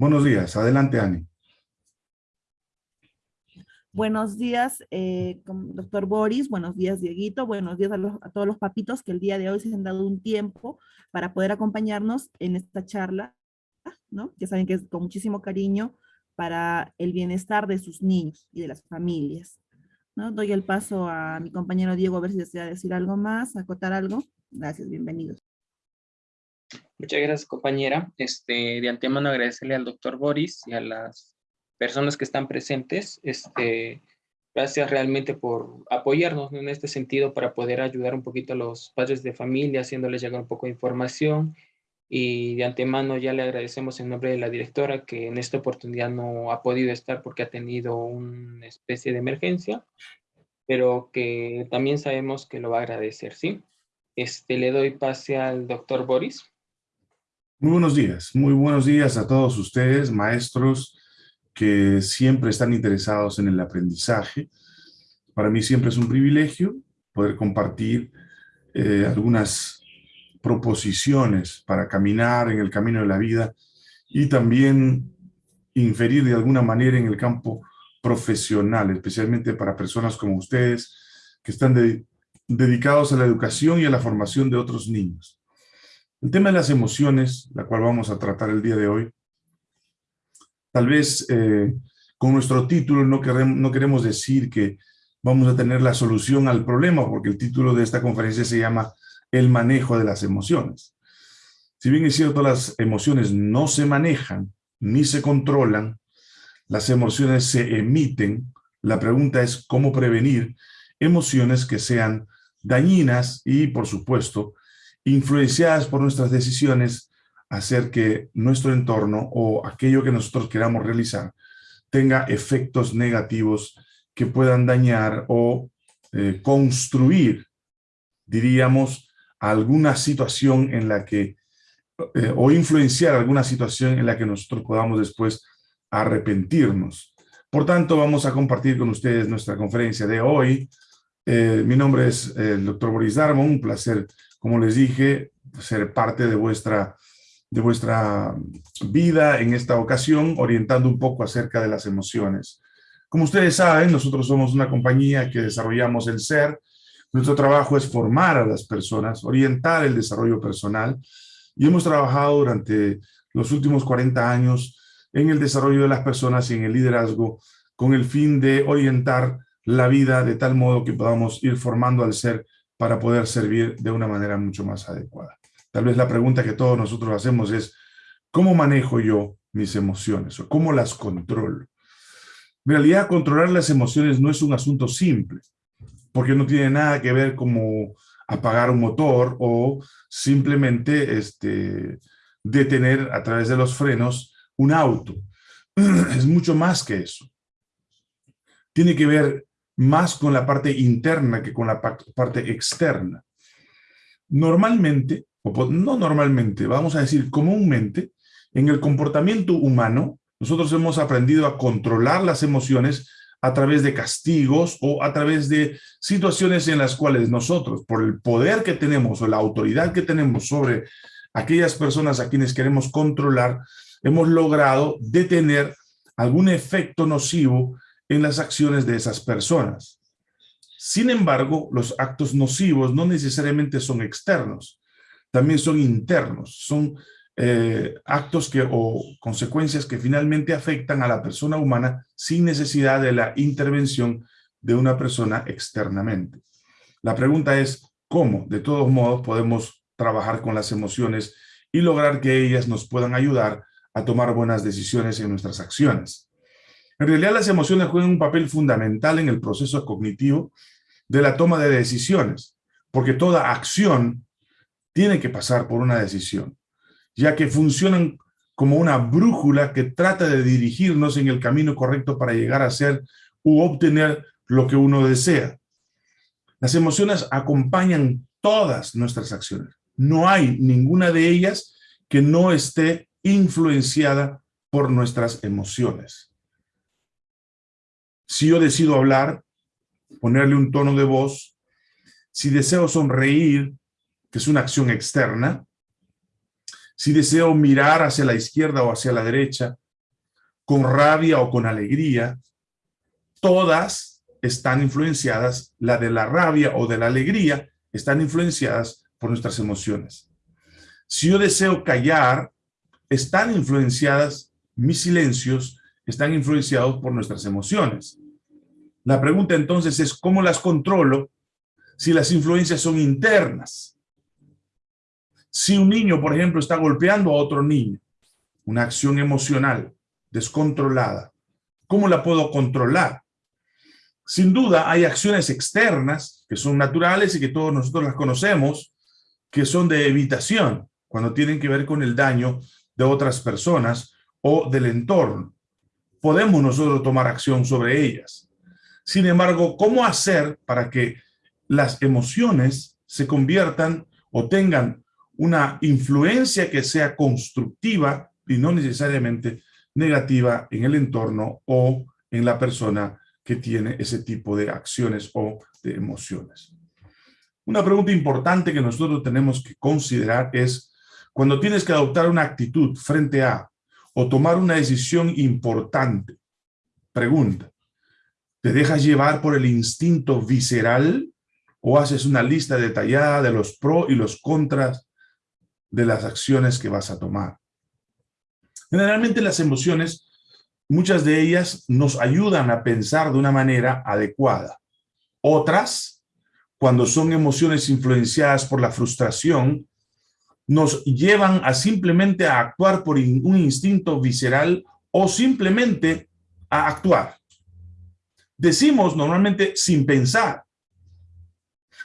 Buenos días. Adelante, Ani. Buenos días, eh, doctor Boris. Buenos días, Dieguito. Buenos días a, todos los papitos que el día de hoy se han dado un tiempo para poder acompañarnos en esta charla, ¿no? Ya saben que es con muchísimo cariño para el bienestar de sus niños y de las familias. ¿no? Doy el paso a mi compañero Diego a ver si desea decir algo más, acotar algo. Gracias, bienvenidos. Muchas gracias, compañera. Este, de antemano agradecerle al doctor Boris y a las personas que están presentes. Este, gracias realmente por apoyarnos en este sentido para poder ayudar un poquito a los padres de familia, haciéndoles llegar un poco de información. Y de antemano ya le agradecemos en nombre de la directora que en esta oportunidad no ha podido estar porque ha tenido una especie de emergencia, pero que también sabemos que lo va a agradecer, ¿sí? Este, le doy pase al doctor Boris. Muy buenos días, muy buenos días a todos ustedes, maestros que siempre están interesados en el aprendizaje. Para mí siempre es un privilegio poder compartir eh, algunas proposiciones para caminar en el camino de la vida y también inferir de alguna manera en el campo profesional, especialmente para personas como ustedes que están dedicados a la educación y a la formación de otros niños. El tema de las emociones, la cual vamos a tratar el día de hoy, tal vez eh, con nuestro título no queremos, no queremos decir que vamos a tener la solución al problema, porque el título de esta conferencia se llama El manejo de las emociones. Si bien es cierto, las emociones no se manejan ni se controlan, las emociones se emiten. La pregunta es cómo prevenir emociones que sean dañinas y, por supuesto, influenciadas por nuestras decisiones, hacer que nuestro entorno o aquello que nosotros queramos realizar tenga efectos negativos que puedan dañar o eh, construir, diríamos, alguna situación en la que, eh, o influenciar alguna situación en la que nosotros podamos después arrepentirnos. Por tanto, vamos a compartir con ustedes nuestra conferencia de hoy. Eh, mi nombre es el doctor Boris Darmo, un placer como les dije, ser parte de vuestra, de vuestra vida en esta ocasión, orientando un poco acerca de las emociones. Como ustedes saben, nosotros somos una compañía que desarrollamos el ser. Nuestro trabajo es formar a las personas, orientar el desarrollo personal. Y hemos trabajado durante los últimos 40 años en el desarrollo de las personas y en el liderazgo con el fin de orientar la vida de tal modo que podamos ir formando al ser para poder servir de una manera mucho más adecuada. Tal vez la pregunta que todos nosotros hacemos es, ¿cómo manejo yo mis emociones o cómo las controlo? En realidad, controlar las emociones no es un asunto simple, porque no tiene nada que ver como apagar un motor o simplemente este, detener a través de los frenos un auto. Es mucho más que eso. Tiene que ver más con la parte interna que con la parte externa. Normalmente, o no normalmente, vamos a decir comúnmente, en el comportamiento humano, nosotros hemos aprendido a controlar las emociones a través de castigos o a través de situaciones en las cuales nosotros, por el poder que tenemos o la autoridad que tenemos sobre aquellas personas a quienes queremos controlar, hemos logrado detener algún efecto nocivo en las acciones de esas personas. Sin embargo, los actos nocivos no necesariamente son externos, también son internos, son eh, actos que, o consecuencias que finalmente afectan a la persona humana sin necesidad de la intervención de una persona externamente. La pregunta es, ¿cómo de todos modos podemos trabajar con las emociones y lograr que ellas nos puedan ayudar a tomar buenas decisiones en nuestras acciones? En realidad las emociones juegan un papel fundamental en el proceso cognitivo de la toma de decisiones, porque toda acción tiene que pasar por una decisión, ya que funcionan como una brújula que trata de dirigirnos en el camino correcto para llegar a ser u obtener lo que uno desea. Las emociones acompañan todas nuestras acciones. No hay ninguna de ellas que no esté influenciada por nuestras emociones. Si yo decido hablar, ponerle un tono de voz, si deseo sonreír, que es una acción externa, si deseo mirar hacia la izquierda o hacia la derecha, con rabia o con alegría, todas están influenciadas, la de la rabia o de la alegría, están influenciadas por nuestras emociones. Si yo deseo callar, están influenciadas, mis silencios están influenciados por nuestras emociones. La pregunta entonces es, ¿cómo las controlo si las influencias son internas? Si un niño, por ejemplo, está golpeando a otro niño, una acción emocional descontrolada, ¿cómo la puedo controlar? Sin duda hay acciones externas que son naturales y que todos nosotros las conocemos, que son de evitación, cuando tienen que ver con el daño de otras personas o del entorno. Podemos nosotros tomar acción sobre ellas. Sin embargo, ¿cómo hacer para que las emociones se conviertan o tengan una influencia que sea constructiva y no necesariamente negativa en el entorno o en la persona que tiene ese tipo de acciones o de emociones. Una pregunta importante que nosotros tenemos que considerar es cuando tienes que adoptar una actitud frente a o tomar una decisión importante. Pregunta, ¿te dejas llevar por el instinto visceral o haces una lista detallada de los pros y los contras de las acciones que vas a tomar. Generalmente las emociones, muchas de ellas nos ayudan a pensar de una manera adecuada. Otras, cuando son emociones influenciadas por la frustración, nos llevan a simplemente a actuar por un instinto visceral o simplemente a actuar. Decimos normalmente sin pensar.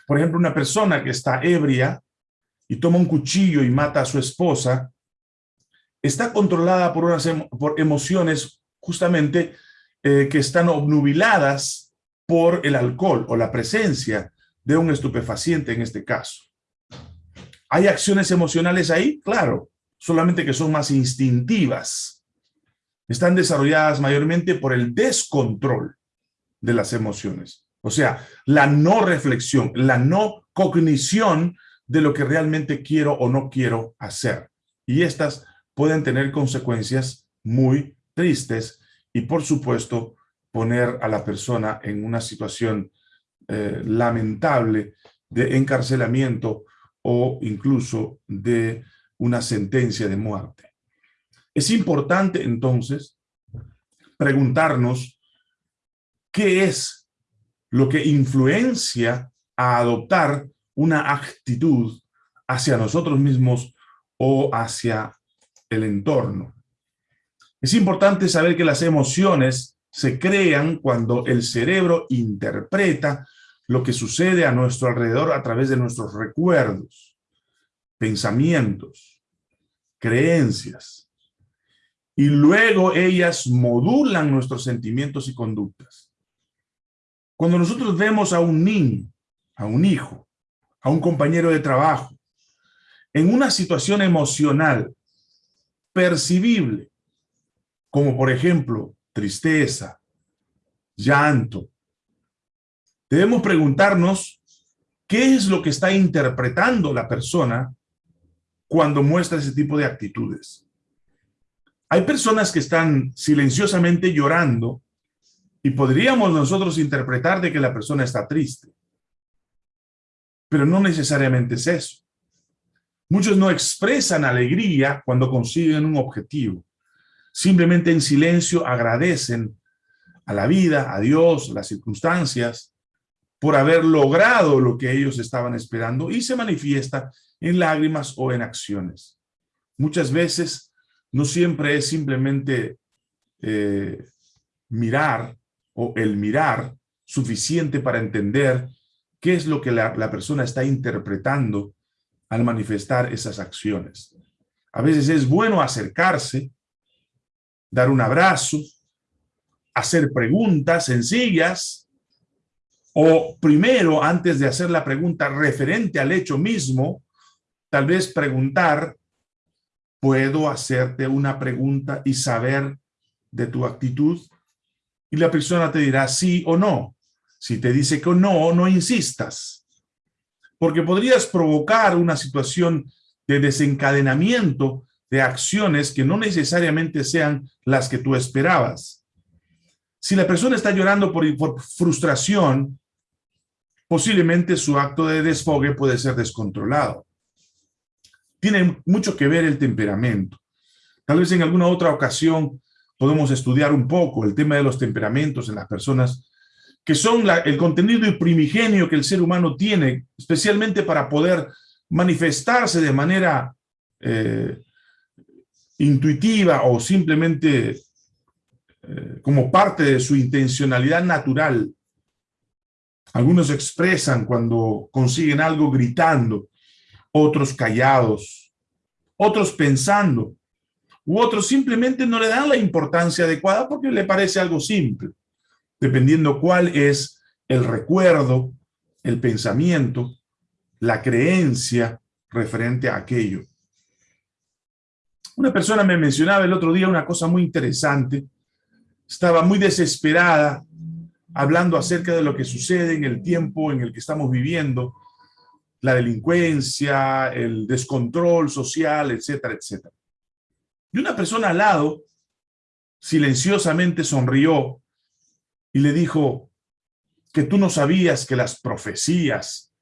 Por ejemplo, una persona que está ebria y toma un cuchillo y mata a su esposa, está controlada por, unas por emociones justamente eh, que están obnubiladas por el alcohol o la presencia de un estupefaciente en este caso. ¿Hay acciones emocionales ahí? Claro, solamente que son más instintivas. Están desarrolladas mayormente por el descontrol de las emociones. O sea, la no reflexión, la no cognición de lo que realmente quiero o no quiero hacer. Y estas pueden tener consecuencias muy tristes y, por supuesto, poner a la persona en una situación eh, lamentable de encarcelamiento o incluso de una sentencia de muerte. Es importante, entonces, preguntarnos qué es lo que influencia a adoptar una actitud hacia nosotros mismos o hacia el entorno. Es importante saber que las emociones se crean cuando el cerebro interpreta lo que sucede a nuestro alrededor a través de nuestros recuerdos, pensamientos, creencias. Y luego ellas modulan nuestros sentimientos y conductas. Cuando nosotros vemos a un niño, a un hijo, a un compañero de trabajo, en una situación emocional percibible, como por ejemplo tristeza, llanto, debemos preguntarnos qué es lo que está interpretando la persona cuando muestra ese tipo de actitudes. Hay personas que están silenciosamente llorando y podríamos nosotros interpretar de que la persona está triste. Pero no necesariamente es eso. Muchos no expresan alegría cuando consiguen un objetivo. Simplemente en silencio agradecen a la vida, a Dios, a las circunstancias, por haber logrado lo que ellos estaban esperando y se manifiesta en lágrimas o en acciones. Muchas veces no siempre es simplemente eh, mirar o el mirar suficiente para entender qué es lo que la, persona está interpretando al manifestar esas acciones. A veces es bueno acercarse, dar un abrazo, hacer preguntas sencillas, o primero, antes de hacer la pregunta referente al hecho mismo, tal vez preguntar, ¿puedo hacerte una pregunta y saber de tu actitud? Y la persona te dirá sí o no. Si te dice que no, no insistas. Porque podrías provocar una situación de desencadenamiento de acciones que no necesariamente sean las que tú esperabas. Si la persona está llorando por, por frustración, posiblemente su acto de desfogue puede ser descontrolado. Tiene mucho que ver el temperamento. Tal vez en alguna otra ocasión podemos estudiar un poco el tema de los temperamentos en las personas, que son el contenido primigenio que el ser humano tiene, especialmente para poder manifestarse de manera eh, intuitiva o simplemente eh, como parte de su intencionalidad natural. Algunos expresan cuando consiguen algo gritando, otros callados, otros pensando, u otros simplemente no le dan la importancia adecuada porque le parece algo simple, dependiendo cuál es el recuerdo, el pensamiento, la creencia referente a aquello. Una persona me mencionaba el otro día una cosa muy interesante, estaba muy desesperada hablando acerca de lo que sucede en el tiempo en el que estamos viviendo, la delincuencia, el descontrol social, etcétera, etcétera. Y una persona al lado silenciosamente sonrió y le dijo que tú no sabías que las profecías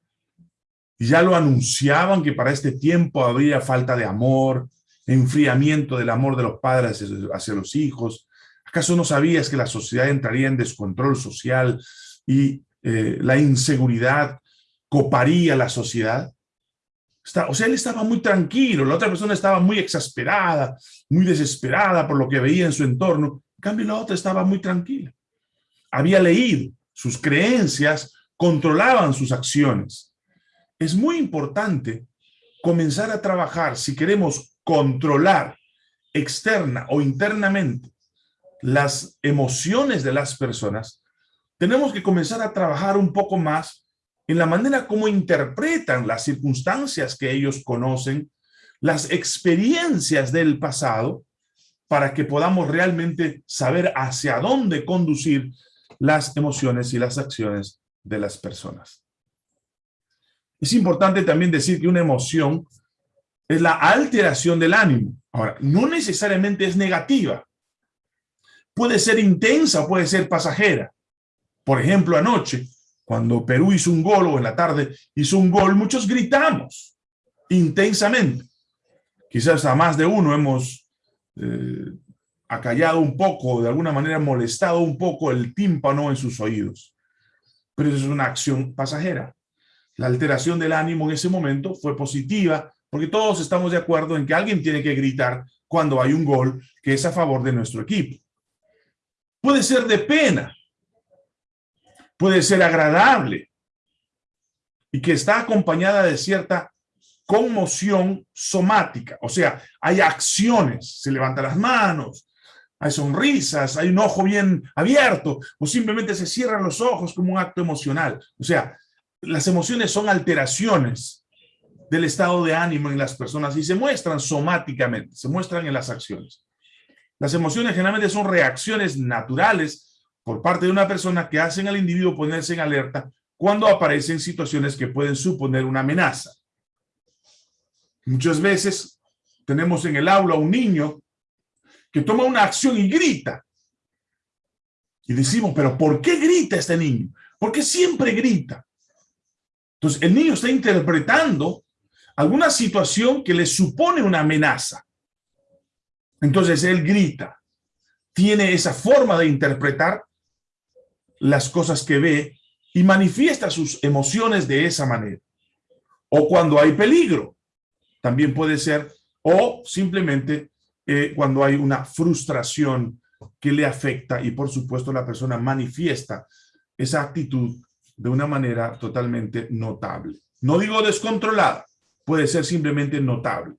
ya lo anunciaban que para este tiempo habría falta de amor, enfriamiento del amor de los padres hacia los hijos. ¿Acaso no sabías que la sociedad entraría en descontrol social y eh, la inseguridad coparía la sociedad? O sea, él estaba muy tranquilo, la otra persona estaba muy exasperada, muy desesperada por lo que veía en su entorno. En cambio, la otra estaba muy tranquila. Había leído, sus creencias controlaban sus acciones. Es muy importante comenzar a trabajar si queremos controlar externa o internamente las emociones de las personas, tenemos que comenzar a trabajar un poco más en la manera como interpretan las circunstancias que ellos conocen, las experiencias del pasado, para que podamos realmente saber hacia dónde conducir las emociones y las acciones de las personas. Es importante también decir que una emoción es la alteración del ánimo. Ahora, no necesariamente es negativa. Puede ser intensa puede ser pasajera. Por ejemplo, anoche cuando Perú hizo un gol o en la tarde hizo un gol, muchos gritamos intensamente. Quizás a más de uno hemos eh, acallado un poco, de alguna manera molestado un poco el tímpano en sus oídos. Pero eso es una acción pasajera. La alteración del ánimo en ese momento fue positiva porque todos estamos de acuerdo en que alguien tiene que gritar cuando hay un gol que es a favor de nuestro equipo. Puede ser de pena, puede ser agradable y que está acompañada de cierta conmoción somática. O sea, hay acciones, se levantan las manos, hay sonrisas, hay un ojo bien abierto o simplemente se cierran los ojos como un acto emocional. O sea, las emociones son alteraciones del estado de ánimo en las personas y se muestran somáticamente, se muestran en las acciones. Las emociones generalmente son reacciones naturales por parte de una persona que hacen al individuo ponerse en alerta cuando aparecen situaciones que pueden suponer una amenaza. Muchas veces tenemos en el aula un niño que toma una acción y grita. Y decimos, pero ¿por qué grita este niño? ¿Por qué siempre grita? Entonces, el niño está interpretando alguna situación que le supone una amenaza. Entonces, él grita. Tiene esa forma de interpretar las cosas que ve y manifiesta sus emociones de esa manera. O cuando hay peligro, también puede ser, o simplemente eh, cuando hay una frustración que le afecta y por supuesto la persona manifiesta esa actitud de una manera totalmente notable. No digo descontrolada, puede ser simplemente notable.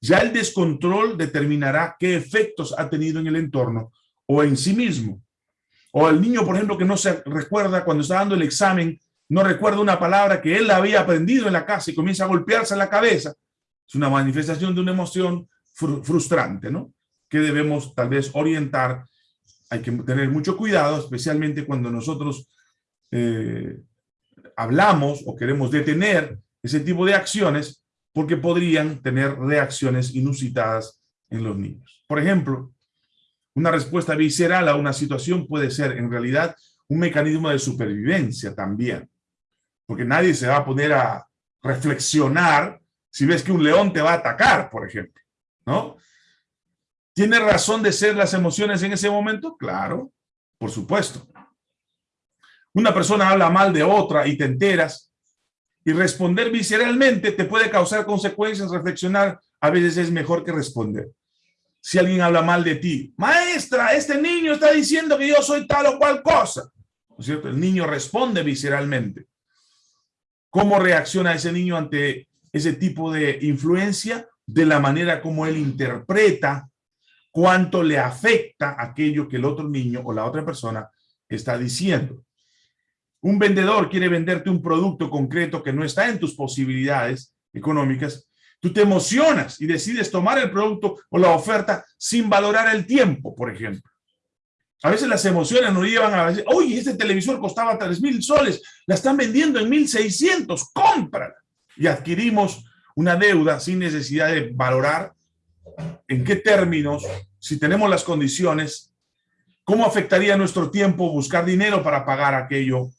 Ya el descontrol determinará qué efectos ha tenido en el entorno o en sí mismo. O el niño, por ejemplo, que no se recuerda cuando está dando el examen, no recuerda una palabra que él había aprendido en la casa y comienza a golpearse la cabeza. Es una manifestación de una emoción frustrante, ¿no? Que debemos tal vez orientar. Hay que tener mucho cuidado, especialmente cuando nosotros eh, hablamos o queremos detener ese tipo de acciones, porque podrían tener reacciones inusitadas en los niños. Por ejemplo, una respuesta visceral a una situación puede ser en realidad un mecanismo de supervivencia también, porque nadie se va a poner a reflexionar si ves que un león te va a atacar, por ejemplo, ¿no? ¿Tiene razón de ser las emociones en ese momento? Claro, por supuesto. Una persona habla mal de otra y te enteras, y responder visceralmente te puede causar consecuencias, reflexionar a veces es mejor que responder. Si alguien habla mal de ti, maestra, este niño está diciendo que yo soy tal o cual cosa. ¿No es cierto? El niño responde visceralmente. ¿Cómo reacciona ese niño ante ese tipo de influencia? De la manera como él interpreta cuánto le afecta aquello que el otro niño o la otra persona está diciendo. Un vendedor quiere venderte un producto concreto que no está en tus posibilidades económicas. Tú te emocionas y decides tomar el producto o la oferta sin valorar el tiempo, por ejemplo. A veces las emociones nos llevan a decir, oye, este televisor costaba 3 mil soles, la están vendiendo en 1.600, cómprala. Y adquirimos una deuda sin necesidad de valorar en qué términos, si tenemos las condiciones, cómo afectaría nuestro tiempo buscar dinero para pagar aquello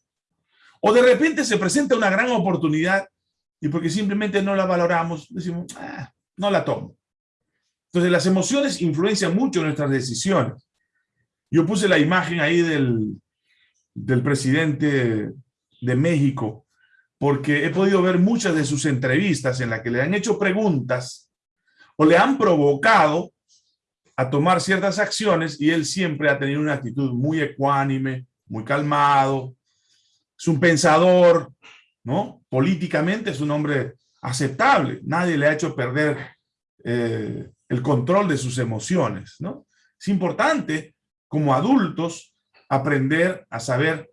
o de repente se presenta una gran oportunidad y porque simplemente no la valoramos, decimos, ah, no la tomo. Entonces las emociones influencian mucho nuestras decisiones. Yo puse la imagen ahí del, del presidente de México porque he podido ver muchas de sus entrevistas en las que le han hecho preguntas o le han provocado a tomar ciertas acciones y él siempre ha tenido una actitud muy ecuánime, muy calmado, es un pensador, Políticamente es un hombre aceptable. Nadie le ha hecho perder eh, el control de sus emociones. Es importante, como adultos, aprender a saber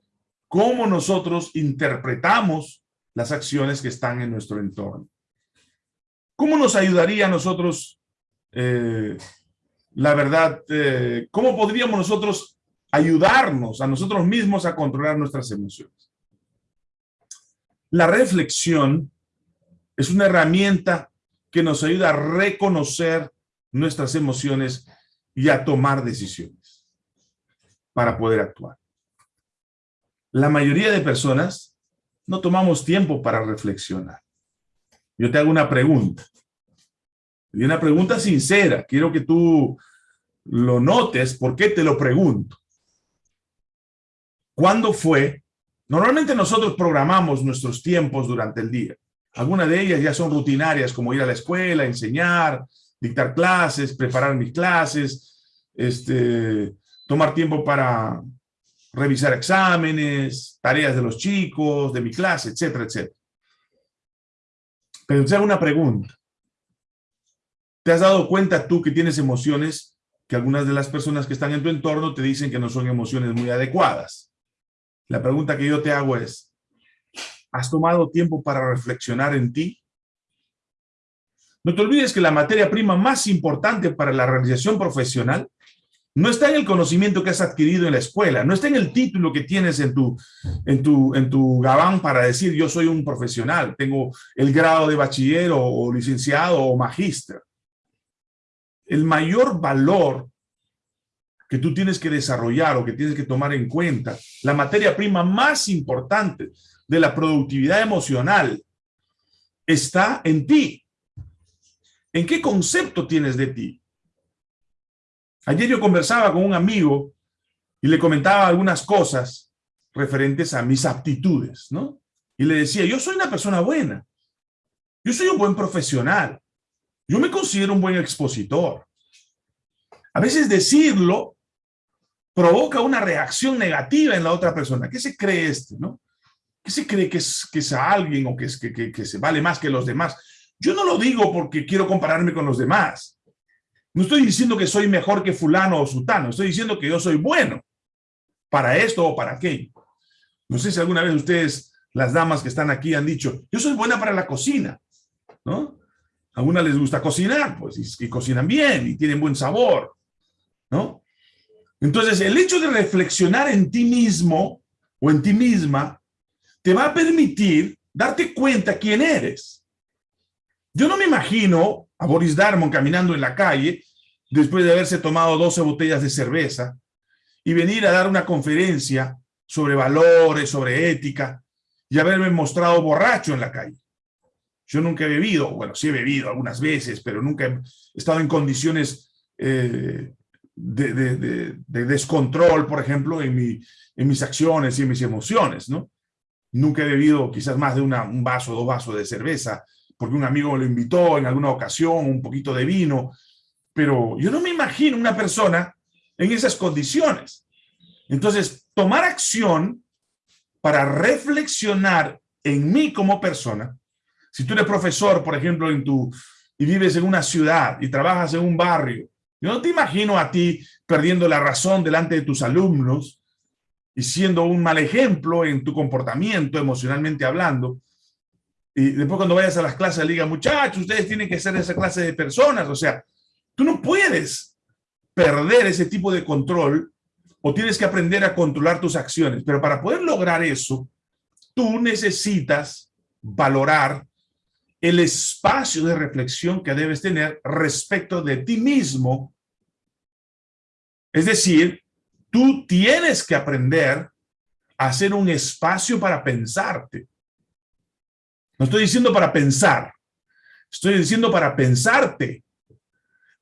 cómo nosotros interpretamos las acciones que están en nuestro entorno. ¿Cómo nos ayudaría a nosotros, eh, la verdad, eh, cómo podríamos nosotros ayudarnos a nosotros mismos a controlar nuestras emociones? La reflexión es una herramienta que nos ayuda a reconocer nuestras emociones y a tomar decisiones para poder actuar. La mayoría de personas no tomamos tiempo para reflexionar. Yo te hago una pregunta. Y una pregunta sincera. Quiero que tú lo notes. ¿Por qué te lo pregunto? ¿Cuándo fue Normalmente nosotros programamos nuestros tiempos durante el día. Algunas de ellas ya son rutinarias, como ir a la escuela, enseñar, dictar clases, preparar mis clases, este, tomar tiempo para revisar exámenes, tareas de los chicos, de mi clase, etcétera, etcétera. Pero te hago una pregunta. ¿Te has dado cuenta tú que tienes emociones que algunas de las personas que están en tu entorno te dicen que no son emociones muy adecuadas? La pregunta que yo te hago es, ¿has tomado tiempo para reflexionar en ti? No te olvides que la materia prima más importante para la realización profesional no está en el conocimiento que has adquirido en la escuela, no está en el título que tienes en tu, en tu, en tu gabán para decir yo soy un profesional, tengo el grado de bachiller o, licenciado o magíster. El mayor valor que tú tienes que desarrollar o que tienes que tomar en cuenta, la materia prima más importante de la productividad emocional está en ti. ¿En qué concepto tienes de ti? Ayer yo conversaba con un amigo y le comentaba algunas cosas referentes a mis aptitudes, ¿no? Y le decía, yo soy una persona buena, yo soy un buen profesional, yo me considero un buen expositor. A veces decirlo provoca una reacción negativa en la otra persona. ¿Qué se cree este, no? ¿Qué se cree que es, que es alguien o que, es, que, se vale más que los demás? Yo no lo digo porque quiero compararme con los demás. No estoy diciendo que soy mejor que fulano o sutano. Estoy diciendo que yo soy bueno para esto o para aquello. No sé si alguna vez ustedes, las damas que están aquí, han dicho, yo soy buena para la cocina, ¿no? A algunas les gusta cocinar, pues, y cocinan bien y tienen buen sabor, ¿no? Entonces, el hecho de reflexionar en ti mismo o en ti misma te va a permitir darte cuenta quién eres. Yo no me imagino a Boris Darmon caminando en la calle después de haberse tomado 12 botellas de cerveza y venir a dar una conferencia sobre valores, sobre ética y haberme mostrado borracho en la calle. Yo nunca he bebido, bueno, sí he bebido algunas veces, pero nunca he estado en condiciones eh, de, descontrol, por ejemplo, en, mi, en mis acciones y en mis emociones, ¿no? Nunca he bebido quizás más de un vaso, dos vasos de cerveza, porque un amigo lo invitó en alguna ocasión, un poquito de vino, pero yo no me imagino una persona en esas condiciones. Entonces, tomar acción para reflexionar en mí como persona, si tú eres profesor, por ejemplo, en tu, y vives en una ciudad y trabajas en un barrio, yo no te imagino a ti perdiendo la razón delante de tus alumnos y siendo un mal ejemplo en tu comportamiento, emocionalmente hablando. Y después cuando vayas a las clases, le digan, muchachos, ustedes tienen que ser esa clase de personas. O sea, tú no puedes perder ese tipo de control o tienes que aprender a controlar tus acciones. Pero para poder lograr eso, tú necesitas valorar el espacio de reflexión que debes tener respecto de ti mismo. Es decir, tú tienes que aprender a hacer un espacio para pensarte. No estoy diciendo para pensar, estoy diciendo para pensarte,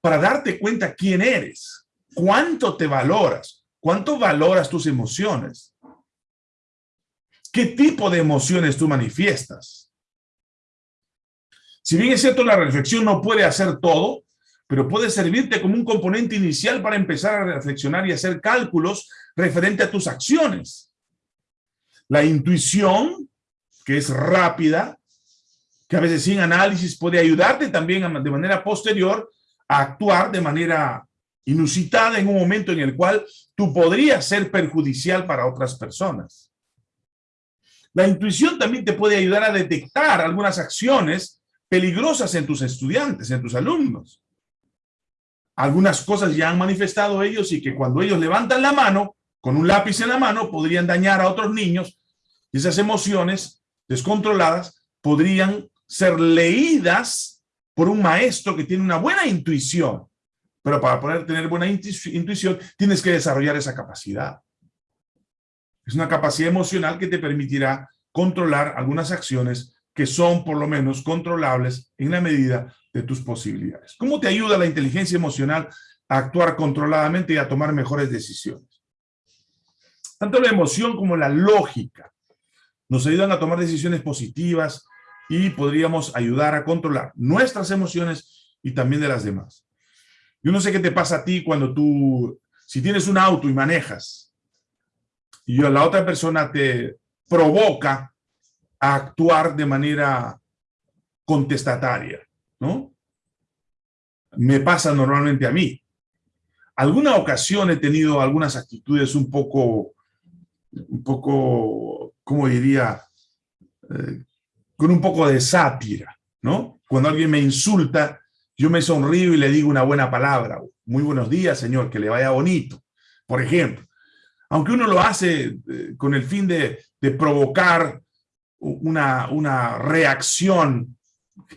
para darte cuenta quién eres, cuánto te valoras, cuánto valoras tus emociones, qué tipo de emociones tú manifiestas. Si bien es cierto, la reflexión no puede hacer todo, pero puede servirte como un componente inicial para empezar a reflexionar y hacer cálculos referente a tus acciones. La intuición, que es rápida, que a veces sin análisis puede ayudarte también de manera posterior a actuar de manera inusitada en un momento en el cual tú podrías ser perjudicial para otras personas. La intuición también te puede ayudar a detectar algunas acciones peligrosas en tus estudiantes, en tus alumnos. Algunas cosas ya han manifestado ellos y que cuando ellos levantan la mano, con un lápiz en la mano, podrían dañar a otros niños y esas emociones descontroladas podrían ser leídas por un maestro que tiene una buena intuición. Pero para poder tener buena intuición, tienes que desarrollar esa capacidad. Es una capacidad emocional que te permitirá controlar algunas acciones que son por lo menos controlables en la medida de tus posibilidades. ¿Cómo te ayuda la inteligencia emocional a actuar controladamente y a tomar mejores decisiones? Tanto la emoción como la lógica nos ayudan a tomar decisiones positivas y podríamos ayudar a controlar nuestras emociones y también de las demás. Yo no sé qué te pasa a ti cuando tú, si tienes un auto y manejas, y la otra persona te provoca a actuar de manera contestataria, ¿no? Me pasa normalmente a mí. Alguna ocasión he tenido algunas actitudes un poco, un poco, ¿cómo diría? Eh, con un poco de sátira, ¿no? Cuando alguien me insulta, yo me sonrío y le digo una buena palabra. Muy buenos días, señor, que le vaya bonito. Por ejemplo, aunque uno lo hace eh, con el fin de, de provocar una, una reacción.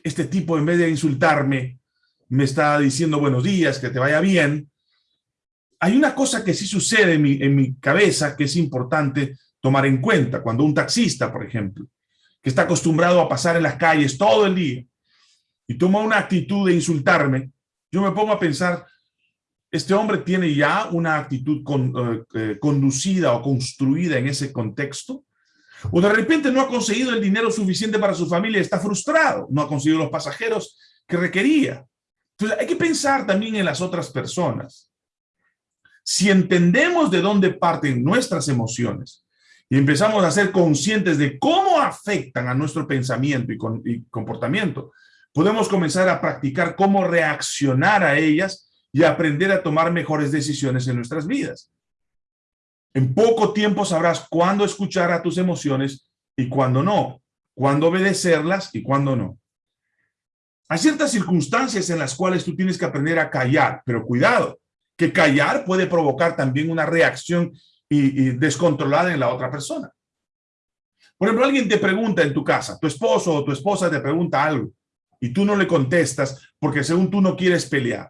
Este tipo, en vez de insultarme, me está diciendo buenos días, que te vaya bien. Hay una cosa que sí sucede en mi, en mi cabeza que es importante tomar en cuenta. Cuando un taxista, por ejemplo, que está acostumbrado a pasar en las calles todo el día y toma una actitud de insultarme, yo me pongo a pensar, este hombre tiene ya una actitud eh, eh, conducida o construida en ese contexto, o de repente no ha conseguido el dinero suficiente para su familia, está frustrado, no ha conseguido los pasajeros que requería. Entonces hay que pensar también en las otras personas. Si entendemos de dónde parten nuestras emociones y empezamos a ser conscientes de cómo afectan a nuestro pensamiento y, y comportamiento, podemos comenzar a practicar cómo reaccionar a ellas y aprender a tomar mejores decisiones en nuestras vidas. En poco tiempo sabrás cuándo escuchar a tus emociones y cuándo no, cuándo obedecerlas y cuándo no. Hay ciertas circunstancias en las cuales tú tienes que aprender a callar, pero cuidado, que callar puede provocar también una reacción y, descontrolada en la otra persona. Por ejemplo, alguien te pregunta en tu casa, tu esposo o tu esposa te pregunta algo, y tú no le contestas porque según tú no quieres pelear.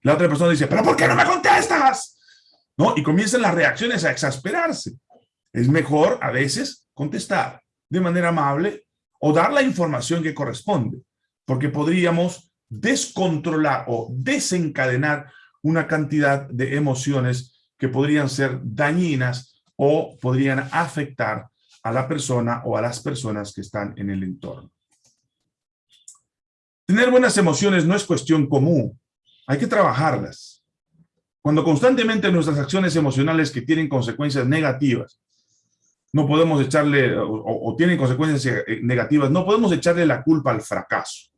La otra persona dice, pero ¿por qué no me contestas? Y comienzan las reacciones a exasperarse. Es mejor a veces contestar de manera amable o dar la información que corresponde, porque podríamos descontrolar o desencadenar una cantidad de emociones que podrían ser dañinas o podrían afectar a la persona o a las personas que están en el entorno. Tener buenas emociones no es cuestión común, hay que trabajarlas. Cuando constantemente nuestras acciones emocionales que tienen consecuencias negativas, no podemos echarle, o, tienen consecuencias eh, negativas, no podemos echarle la culpa al fracaso.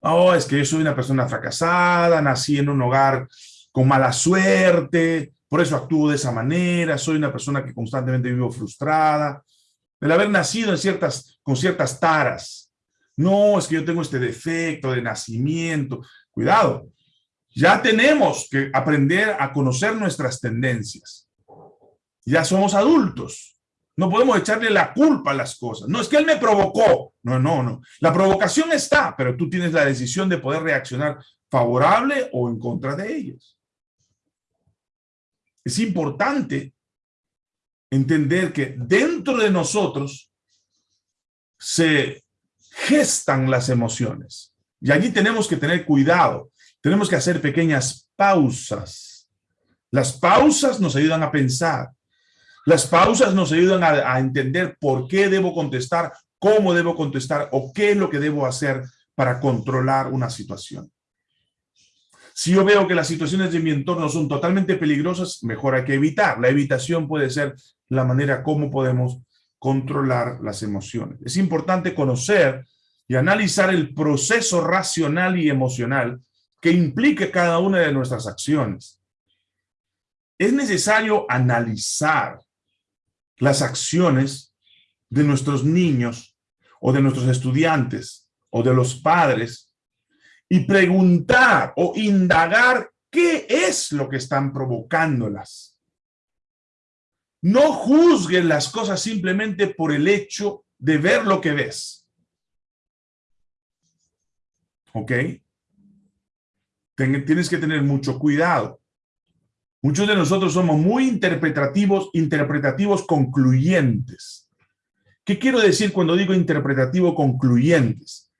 Oh, es que yo soy una persona fracasada, nací en un hogar con mala suerte, por eso actúo de esa manera, soy una persona que constantemente vivo frustrada, el haber nacido en ciertas, con ciertas taras. No, es que yo tengo este defecto de nacimiento. Cuidado, ya tenemos que aprender a conocer nuestras tendencias. Ya somos adultos. No podemos echarle la culpa a las cosas. No, es que él me provocó. No, no, no. La provocación está, pero tú tienes la decisión de poder reaccionar favorable o en contra de ellas. Es importante entender que dentro de nosotros se gestan las emociones. Y allí tenemos que tener cuidado. Tenemos que hacer pequeñas pausas. Las pausas nos ayudan a pensar. Las pausas nos ayudan a, entender por qué debo contestar, cómo debo contestar o qué es lo que debo hacer para controlar una situación. Si yo veo que las situaciones de mi entorno son totalmente peligrosas, mejor hay que evitar. La evitación puede ser la manera como podemos controlar las emociones. Es importante conocer y analizar el proceso racional y emocional que implique cada una de nuestras acciones. Es necesario analizar las acciones de nuestros niños o de nuestros estudiantes o de los padres y preguntar o indagar qué es lo que están provocándolas. No juzguen las cosas simplemente por el hecho de ver lo que ves. ¿ok? Tienes que tener mucho cuidado. Muchos de nosotros somos muy interpretativos, interpretativos concluyentes. ¿Qué quiero decir cuando digo interpretativo concluyentes?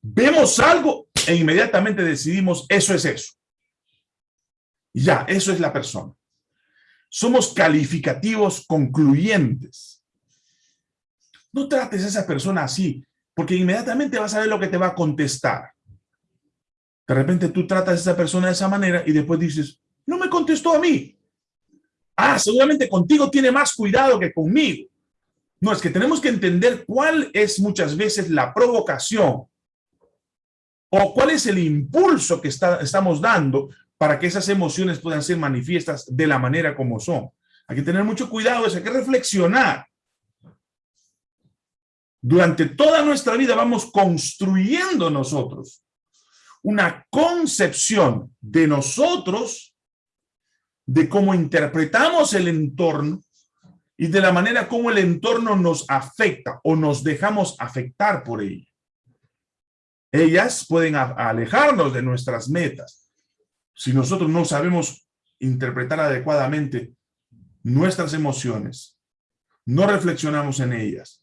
Vemos algo e inmediatamente decidimos eso es eso. Ya, eso es la persona. Somos calificativos concluyentes. No trates a esa persona así, porque inmediatamente vas a ver lo que te va a contestar. De repente tú tratas a esa persona de esa manera y después dices, no me contestó a mí. Ah, seguramente contigo tiene más cuidado que conmigo. No, es que tenemos que entender cuál es muchas veces la provocación o cuál es el impulso que está, estamos dando para que esas emociones puedan ser manifiestas de la manera como son. Hay que tener mucho cuidado, hay que reflexionar. Durante toda nuestra vida vamos construyendo nosotros una concepción de nosotros, de cómo interpretamos el entorno y de la manera como el entorno nos afecta o nos dejamos afectar por ella. Ellas pueden alejarnos de nuestras metas. Si nosotros no sabemos interpretar adecuadamente nuestras emociones, no reflexionamos en ellas,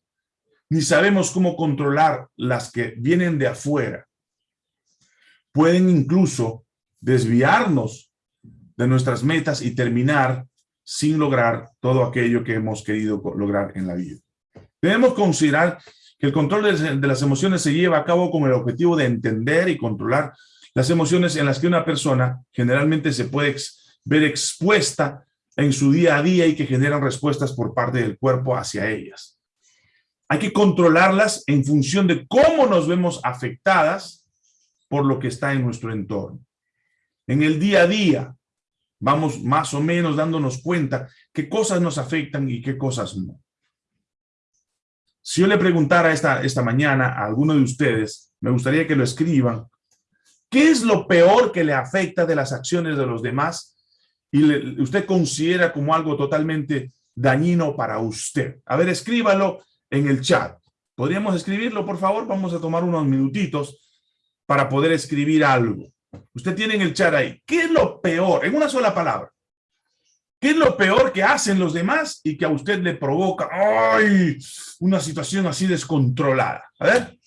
ni sabemos cómo controlar las que vienen de afuera, pueden incluso desviarnos de nuestras metas y terminar sin lograr todo aquello que hemos querido lograr en la vida. Debemos considerar que el control de las emociones se lleva a cabo con el objetivo de entender y controlar las emociones en las que una persona generalmente se puede ver expuesta en su día a día y que generan respuestas por parte del cuerpo hacia ellas. Hay que controlarlas en función de cómo nos vemos afectadas por lo que está en nuestro entorno. En el día a día vamos más o menos dándonos cuenta qué cosas nos afectan y qué cosas no. Si yo le preguntara esta, esta mañana a alguno de ustedes, me gustaría que lo escriban, ¿qué es lo peor que le afecta de las acciones de los demás y usted considera como algo totalmente dañino para usted? A ver, escríbalo en el chat ¿Podríamos escribirlo, por favor? Vamos a tomar unos minutitos para poder escribir algo. Usted tiene en el chat ahí. ¿Qué es lo peor? En una sola palabra. ¿Qué es lo peor que hacen los demás y que a usted le provoca ¡ay! una situación así descontrolada? A ver.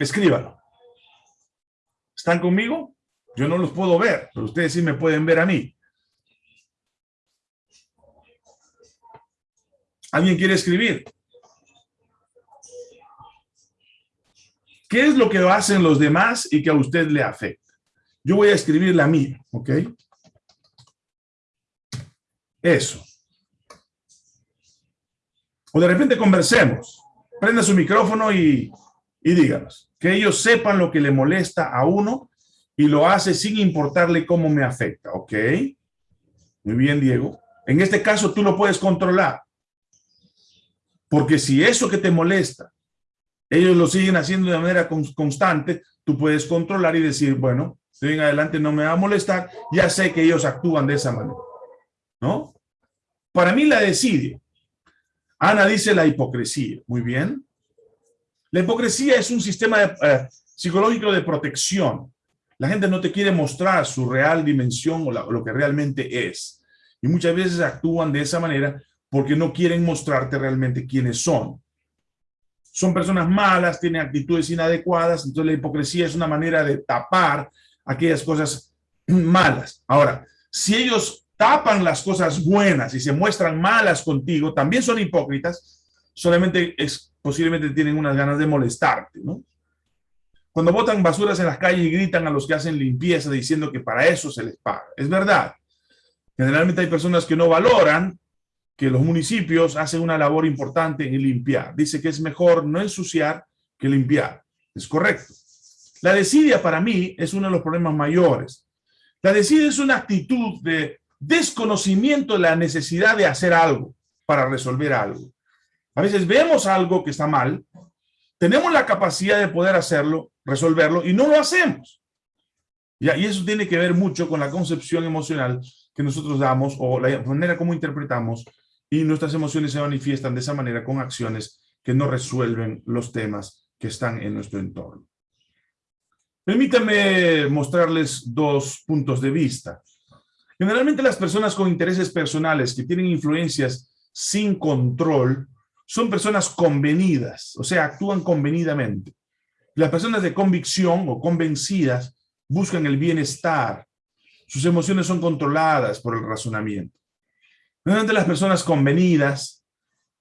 Escríbalo. ¿Están conmigo? Yo no los puedo ver, pero ustedes sí me pueden ver a mí. ¿Alguien quiere escribir? ¿Qué es lo que hacen los demás y que a usted le afecta? Yo voy a escribir la mía, ¿ok? Eso. O de repente conversemos. Prenda su micrófono y, y díganos. Que ellos sepan lo que le molesta a uno y lo hace sin importarle cómo me afecta, ¿ok? Muy bien, Diego. En este caso tú lo puedes controlar. Porque si eso que te molesta, ellos lo siguen haciendo de manera constante, tú puedes controlar y decir, bueno, de en adelante no me va a molestar, ya sé que ellos actúan de esa manera. ¿No? Para mí la decidio. Ana dice la hipocresía. Muy bien. La hipocresía es un sistema eh, psicológico de protección. La gente no te quiere mostrar su real dimensión o lo que realmente es. Y muchas veces actúan de esa manera porque no quieren mostrarte realmente quiénes son. Son personas malas, tienen actitudes inadecuadas, entonces la hipocresía es una manera de tapar aquellas cosas malas. Ahora, si ellos tapan las cosas buenas y se muestran malas contigo, también son hipócritas, solamente es, posiblemente tienen unas ganas de molestarte, ¿no? Cuando botan basuras en las calles y gritan a los que hacen limpieza diciendo que para eso se les paga. Es verdad. Generalmente hay personas que no valoran que los municipios hacen una labor importante en limpiar. Dice que es mejor no ensuciar que limpiar. Es correcto. La desidia para mí es uno de los problemas mayores. La desidia es una actitud de desconocimiento de la necesidad de hacer algo para resolver algo. A veces vemos algo que está mal, tenemos la capacidad de poder hacerlo, resolverlo, y no lo hacemos. Y eso tiene que ver mucho con la concepción emocional que nosotros damos o la manera como interpretamos y nuestras emociones se manifiestan de esa manera con acciones que no resuelven los temas que están en nuestro entorno. Permítanme mostrarles dos puntos de vista. Generalmente las personas con intereses personales que tienen influencias sin control son personas convenidas, o sea, actúan convenidamente. Las personas de convicción o convencidas buscan el bienestar. Sus emociones son controladas por el razonamiento. Normalmente las personas convenidas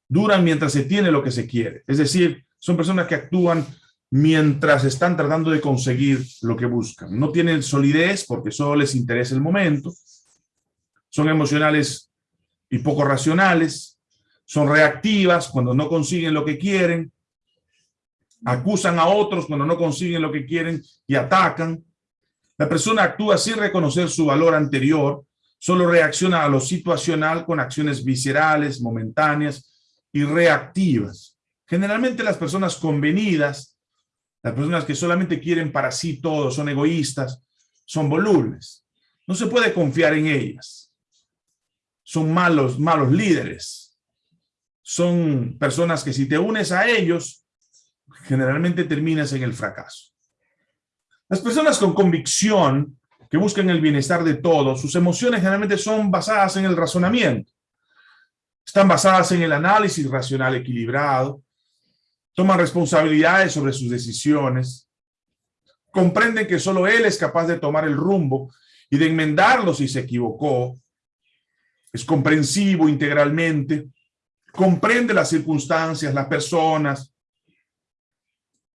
duran mientras se tiene lo que se quiere. Es decir, son personas que actúan mientras están tratando de conseguir lo que buscan. No tienen solidez porque solo les interesa el momento. Son emocionales y poco racionales. Son reactivas cuando no consiguen lo que quieren. Acusan a otros cuando no consiguen lo que quieren y atacan. La persona actúa sin reconocer su valor anterior solo reacciona a lo situacional con acciones viscerales, momentáneas y reactivas. Generalmente las personas convenidas, las personas que solamente quieren para sí todo, son egoístas, son volubles. No se puede confiar en ellas. Son malos, malos líderes. Son personas que si te unes a ellos, generalmente terminas en el fracaso. Las personas con convicción que buscan el bienestar de todos, sus emociones generalmente son basadas en el razonamiento. Están basadas en el análisis racional equilibrado, toman responsabilidades sobre sus decisiones, comprenden que solo él es capaz de tomar el rumbo y de enmendarlo si se equivocó, es comprensivo integralmente, comprende las circunstancias, las personas,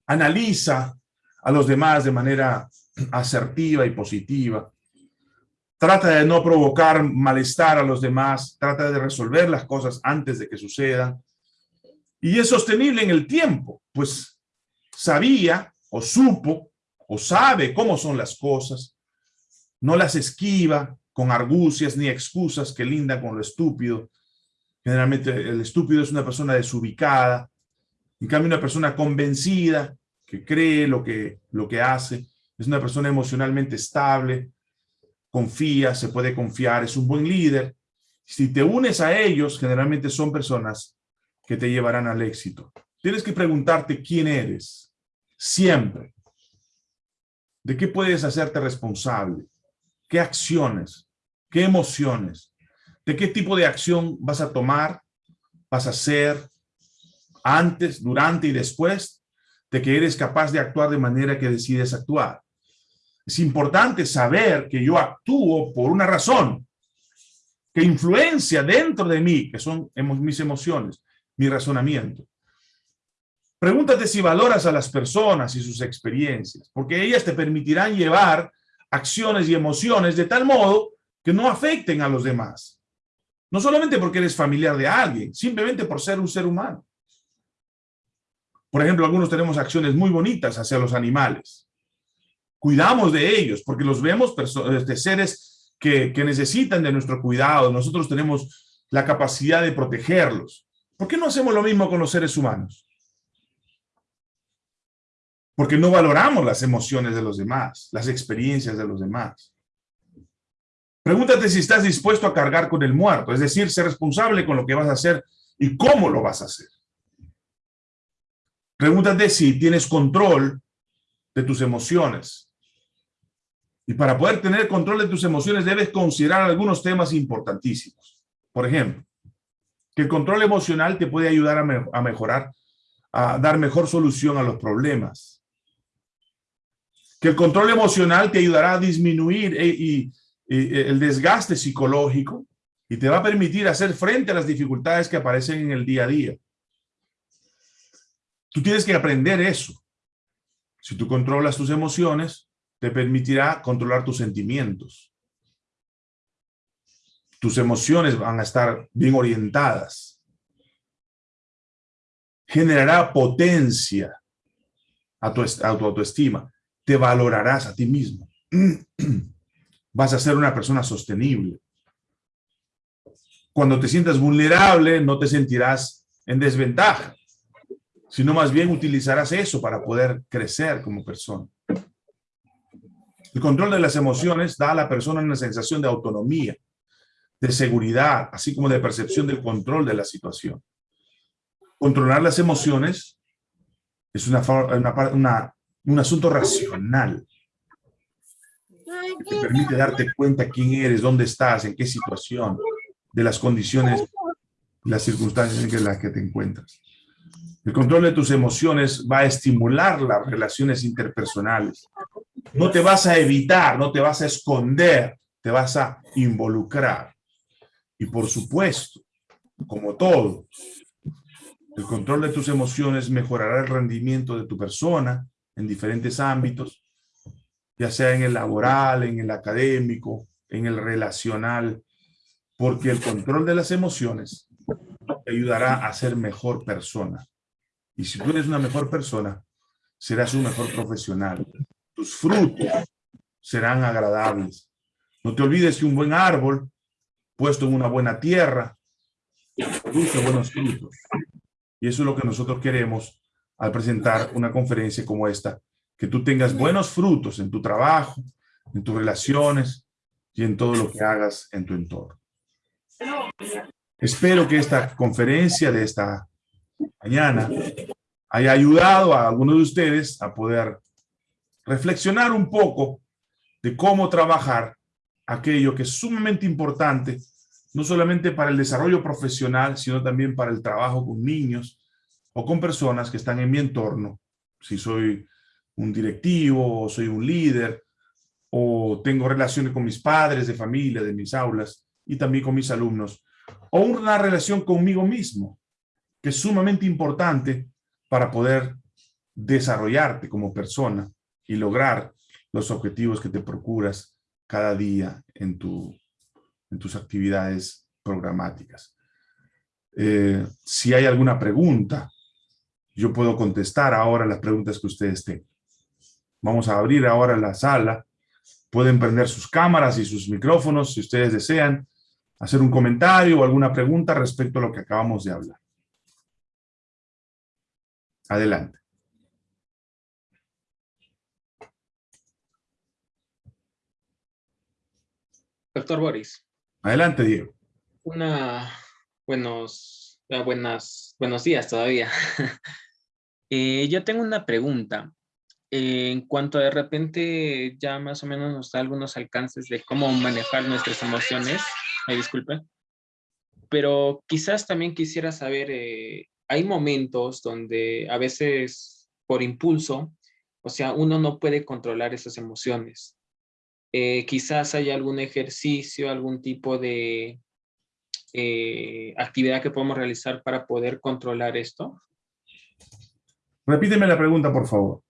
analiza a los demás de manera asertiva y positiva. Trata de no provocar malestar a los demás, trata de resolver las cosas antes de que sucedan. Y es sostenible en el tiempo, pues sabía o supo o sabe cómo son las cosas, no las esquiva con argucias ni excusas que lindan con lo estúpido. Generalmente el estúpido es una persona desubicada, en cambio una persona convencida cree lo que, lo que hace, es una persona emocionalmente estable, confía, se puede confiar, es un buen líder. Si te unes a ellos, generalmente son personas que te llevarán al éxito. tienes que preguntarte quién eres, siempre. ¿De qué puedes hacerte responsable? ¿Qué acciones? ¿Qué emociones? ¿De qué tipo de acción vas a tomar? ¿Vas a hacer antes, durante y después de que eres capaz de actuar de manera que decides actuar? Es importante saber que yo actúo por una razón que influencia dentro de mí, que son mis emociones, mi razonamiento. Pregúntate si valoras a las personas y sus experiencias, porque ellas te permitirán llevar acciones y emociones de tal modo que no afecten a los demás. No solamente porque eres familiar de alguien, simplemente por ser un ser humano. Por ejemplo, algunos tenemos acciones muy bonitas hacia los animales. Cuidamos de ellos porque los vemos de este, seres que, que necesitan de nuestro cuidado. Nosotros tenemos la capacidad de protegerlos. ¿Por qué no hacemos lo mismo con los seres humanos? Porque no valoramos las emociones de los demás, las experiencias de los demás. Pregúntate si estás dispuesto a cargar con el muerto, es decir, ser responsable con lo que vas a hacer y cómo lo vas a hacer. Pregúntate si tienes control de tus emociones. Y para poder tener control de tus emociones debes considerar algunos temas importantísimos. Por ejemplo, que el control emocional te puede ayudar a, mejorar, a dar mejor solución a los problemas que el control emocional te ayudará a disminuir eh, eh, el desgaste psicológico y te va a permitir hacer frente a las dificultades que aparecen en el día a día. Tú tienes que aprender eso. Si tú controlas tus emociones, te permitirá controlar tus sentimientos. Tus emociones van a estar bien orientadas. Generará potencia a tu, autoestima te valorarás a ti mismo. Vas a ser una persona sostenible. Cuando te sientas vulnerable, no te sentirás en desventaja, sino más bien utilizarás eso para poder crecer como persona. El control de las emociones da a la persona una sensación de autonomía, de seguridad, así como de percepción del control de la situación. Controlar las emociones es una, un asunto racional que te permite darte cuenta quién eres, dónde estás, en qué situación, de las condiciones las circunstancias en las que te encuentras. El control de tus emociones va a estimular las relaciones interpersonales. No te vas a evitar, no te vas a esconder, te vas a involucrar. Y por supuesto, como todo, el control de tus emociones mejorará el rendimiento de tu persona, en diferentes ámbitos, ya sea en el laboral, en el académico, en el relacional, porque el control de las emociones te ayudará a ser mejor persona. Y si tú eres una mejor persona, serás un mejor profesional. Tus frutos serán agradables. No te olvides que un buen árbol, puesto en una buena tierra, produce buenos frutos. Y eso es lo que nosotros queremos al presentar una conferencia como esta, que tú tengas buenos frutos en tu trabajo, en tus relaciones y en todo lo que hagas en tu entorno. Espero que esta conferencia de esta mañana haya ayudado a algunos de ustedes a poder reflexionar un poco de cómo trabajar aquello que es sumamente importante, no solamente para el desarrollo profesional, sino también para el trabajo con niños, o con personas que están en mi entorno, si soy un directivo, o soy un líder, o tengo relaciones con mis padres de familia, de mis aulas, y también con mis alumnos, o una relación conmigo mismo, que es sumamente importante para poder desarrollarte como persona y lograr los objetivos que te procuras cada día en, tu, en tus actividades programáticas. Eh, si hay alguna pregunta yo puedo contestar ahora las preguntas que ustedes tengan. Vamos a abrir ahora la sala. Pueden prender sus cámaras y sus micrófonos si ustedes desean hacer un comentario o alguna pregunta respecto a lo que acabamos de hablar. Adelante. Doctor Boris. Adelante, Diego. Una, buenos, buenas, buenos días todavía. Eh, yo tengo una pregunta. Eh, en cuanto a de repente ya más o menos nos da algunos alcances de cómo manejar nuestras emociones. Ay, disculpe. Pero quizás también quisiera saber, eh, hay momentos donde a veces por impulso, o sea, uno no puede controlar esas emociones. quizás hay algún ejercicio, algún tipo de actividad que podemos realizar para poder controlar esto. Repíteme la pregunta, por favor.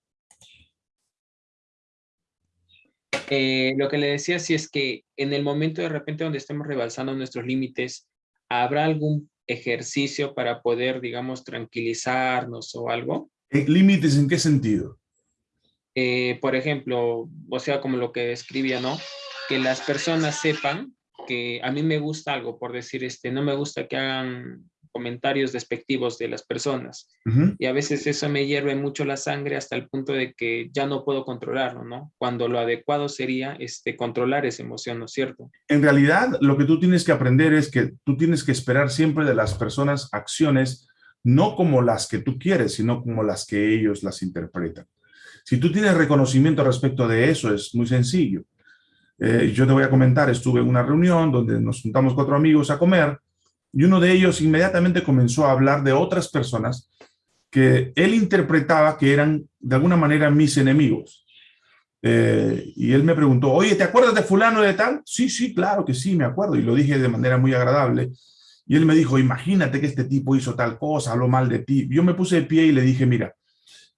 Eh, lo que le decía, si es que en el momento de repente donde estemos rebalsando nuestros límites, ¿habrá algún ejercicio para poder, digamos, tranquilizarnos o algo? Eh, ¿Límites en qué sentido? Eh, por ejemplo, o sea, como lo que describía, ¿no? Que las personas sepan que a mí me gusta algo, por decir, este, no me gusta que hagan comentarios despectivos de las personas. Y a veces eso me hierve mucho la sangre hasta el punto de que ya no puedo controlarlo, ¿no? Cuando lo adecuado sería este, controlar esa emoción, ¿no es cierto? En realidad, lo que tú tienes que aprender es que tú tienes que esperar siempre de las personas acciones no como las que tú quieres, sino como las que ellos las interpretan. Si tú tienes reconocimiento respecto de eso, es muy sencillo. Eh, yo te voy a comentar, estuve en una reunión donde nos juntamos cuatro amigos a comer y uno de ellos inmediatamente comenzó a hablar de otras personas que él interpretaba que eran de alguna manera mis enemigos. Eh, y él me preguntó, oye, ¿te acuerdas de fulano de tal? Sí, sí, claro que sí, me acuerdo. Y lo dije de manera muy agradable. Y él me dijo, imagínate que este tipo hizo tal cosa, habló mal de ti. Yo me puse de pie y le dije, mira,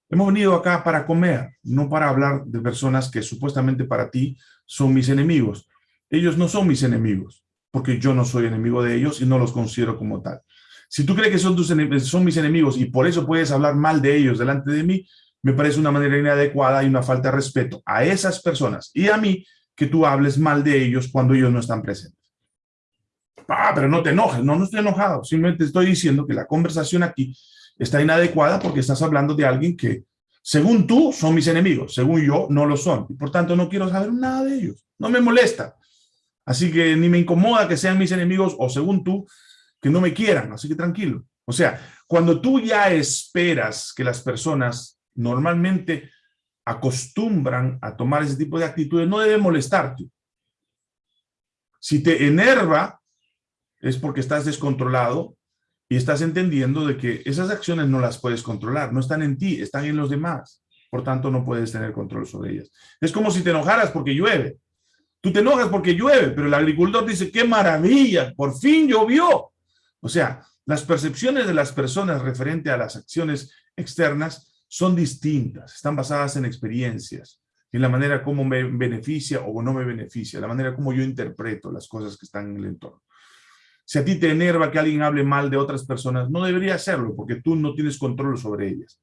hemos venido acá para comer, no para hablar de personas que supuestamente para ti son mis enemigos. Ellos no son mis enemigos porque yo no soy enemigo de ellos y no los considero como tal. Si tú crees que son, tus son mis enemigos y por eso puedes hablar mal de ellos delante de mí, me parece una manera inadecuada y una falta de respeto a esas personas y a mí que tú hables mal de ellos cuando ellos no están presentes. Ah, pero no te enojes. No, no estoy enojado. Simplemente estoy diciendo que la conversación aquí está inadecuada porque estás hablando de alguien que, según tú, son mis enemigos. Según yo, no lo son. Y por tanto, no quiero saber nada de ellos. No me molesta. Así que ni me incomoda que sean mis enemigos o según tú, que no me quieran. Así que tranquilo. O sea, cuando tú ya esperas que las personas normalmente acostumbran a tomar ese tipo de actitudes, no debe molestarte. Si te enerva, es porque estás descontrolado y estás entendiendo de que esas acciones no las puedes controlar, no están en ti, están en los demás. Por tanto, no puedes tener control sobre ellas. Es como si te enojaras porque llueve. Tú te enojas porque llueve, pero el agricultor dice, qué maravilla, por fin llovió. O sea, las percepciones de las personas referente a las acciones externas son distintas, están basadas en experiencias, en la manera como me beneficia o no me beneficia, la manera como yo interpreto las cosas que están en el entorno. Si a ti te enerva que alguien hable mal de otras personas, no debería hacerlo porque tú no tienes control sobre ellas.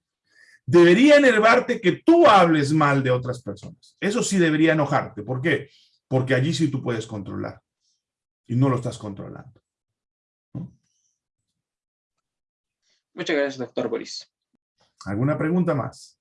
Debería enervarte que tú hables mal de otras personas. Eso sí debería enojarte. ¿Por qué? Porque allí sí tú puedes controlar y no lo estás controlando. Muchas gracias, doctor Boris. ¿Alguna pregunta más?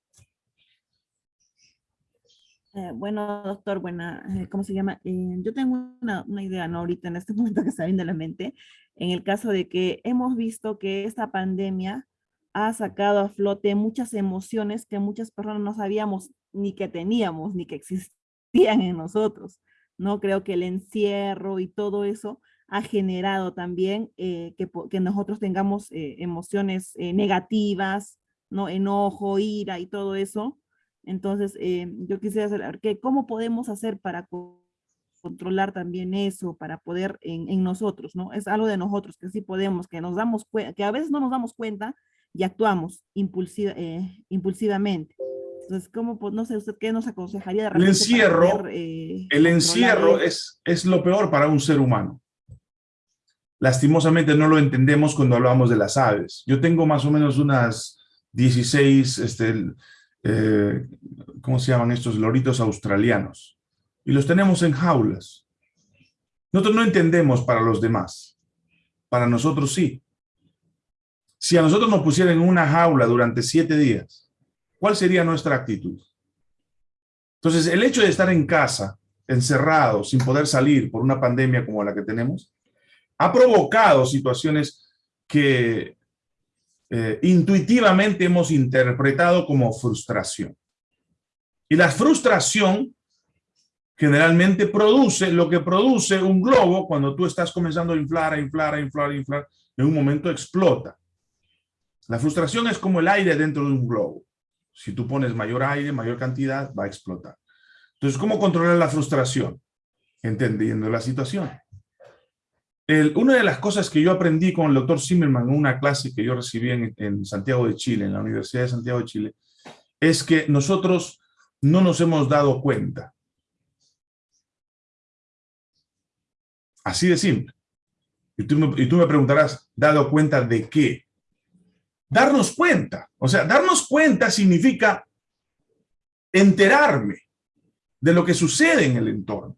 Eh, bueno, doctor, buena, eh, ¿cómo se llama? Eh, yo tengo una, una, idea, ¿no? Ahorita en este momento que está viendo la mente, en el caso de que hemos visto que esta pandemia ha sacado a flote muchas emociones que muchas personas no sabíamos ni que teníamos, ni que existían en nosotros. ¿No? Creo que el encierro y todo eso ha generado también eh, que, nosotros tengamos eh, emociones eh, negativas, ¿no? Enojo, ira y todo eso. Entonces, yo quisiera saber que, cómo podemos hacer para controlar también eso, para poder en, nosotros, ¿no? Es algo de nosotros que sí podemos, que nos damos que a veces no nos damos cuenta y actuamos impulsivamente. Entonces, ¿cómo, no sé, usted qué nos aconsejaría? De el encierro, eh, el encierro es, es lo peor para un ser humano. Lastimosamente no lo entendemos cuando hablamos de las aves. Yo tengo más o menos unas 16, este, eh, ¿cómo se llaman estos loritos australianos? Y los tenemos en jaulas. Nosotros no entendemos para los demás. Para nosotros sí. Si a nosotros nos pusieran en una jaula durante siete días, ¿cuál sería nuestra actitud? Entonces, el hecho de estar en casa, encerrado, sin poder salir por una pandemia como la que tenemos, ha provocado situaciones que eh, intuitivamente hemos interpretado como frustración. Y la frustración generalmente produce lo que produce un globo cuando tú estás comenzando a inflar, a inflar, a inflar, a inflar, en un momento explota. La frustración es como el aire dentro de un globo. Si tú pones mayor aire, mayor cantidad, va a explotar. Entonces, ¿cómo controlar la frustración? Entendiendo la situación. una de las cosas que yo aprendí con el doctor Zimmerman en una clase que yo recibí en, Santiago de Chile, en la Universidad de Santiago de Chile, es que nosotros no nos hemos dado cuenta. Así de simple. Y tú me preguntarás, ¿dado cuenta de qué? Darnos cuenta. O sea, darnos cuenta significa enterarme de lo que sucede en el entorno.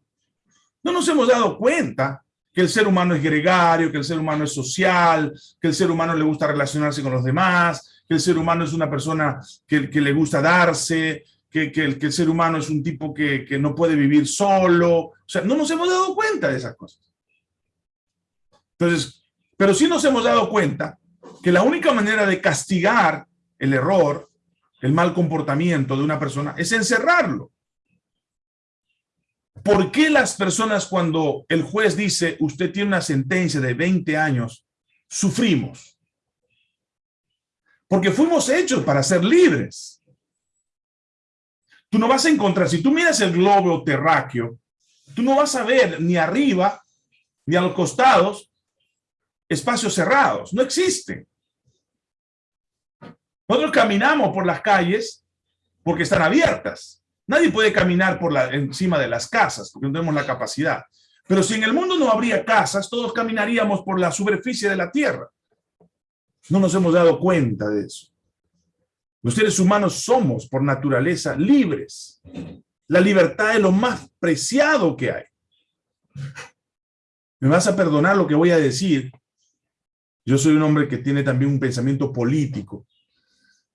No nos hemos dado cuenta que el ser humano es gregario, que el ser humano es social, que el ser humano le gusta relacionarse con los demás, que el ser humano es una persona que, le gusta darse, que, que, el, que, el, ser humano es un tipo que, que no puede vivir solo. O sea, no nos hemos dado cuenta de esas cosas. Entonces, pero sí nos hemos dado cuenta que la única manera de castigar el error, el mal comportamiento de una persona, es encerrarlo. ¿Por qué las personas cuando el juez dice usted tiene una sentencia de 20 años, sufrimos? Porque fuimos hechos para ser libres. Tú no vas a encontrar, si tú miras el globo terráqueo, tú no vas a ver ni arriba ni a los costados espacios cerrados, no existen. Nosotros caminamos por las calles porque están abiertas. Nadie puede caminar por la, encima de las casas porque no tenemos la capacidad. Pero si en el mundo no habría casas, todos caminaríamos por la superficie de la tierra. No nos hemos dado cuenta de eso. Los seres humanos somos, por naturaleza, libres. La libertad es lo más preciado que hay. Me vas a perdonar lo que voy a decir, yo soy un hombre que tiene también un pensamiento político.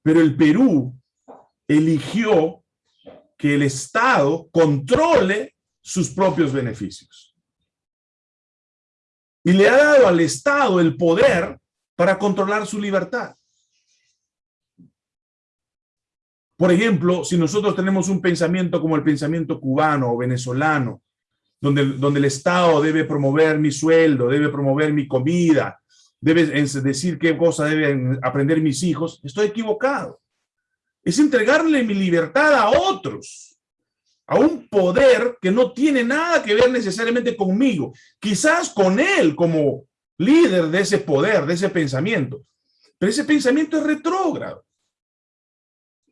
Pero el Perú eligió que el Estado controle sus propios beneficios. Y le ha dado al Estado el poder para controlar su libertad. Por ejemplo, si nosotros tenemos un pensamiento como el pensamiento cubano o venezolano, donde, donde el Estado debe promover mi sueldo, debe promover mi comida, debes decir qué cosa deben aprender mis hijos, estoy equivocado. Es entregarle mi libertad a otros, a un poder que no tiene nada que ver necesariamente conmigo, quizás con él como líder de ese poder, de ese pensamiento, pero ese pensamiento es retrógrado.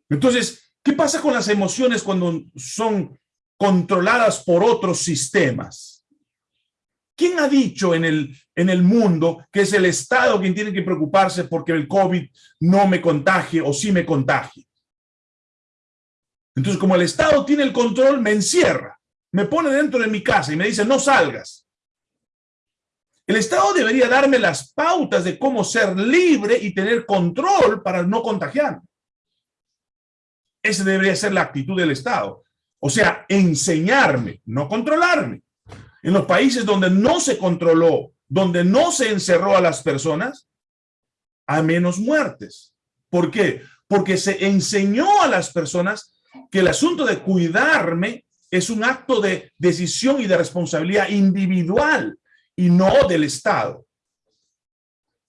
Entonces, ¿qué pasa con las emociones cuando son controladas por otros sistemas? ¿Quién ha dicho en el, en el mundo que es el Estado quien tiene que preocuparse porque el COVID no me contagie o sí me contagie? Entonces, como el Estado tiene el control, me encierra, me pone dentro de mi casa y me dice, no salgas. El Estado debería darme las pautas de cómo ser libre y tener control para no contagiarme. Esa debería ser la actitud del Estado. O sea, enseñarme, no controlarme. En los países donde no se controló, donde no se encerró a las personas, hay menos muertes. ¿Por qué? Porque se enseñó a las personas que el asunto de cuidarme es un acto de decisión y de responsabilidad individual y no del Estado.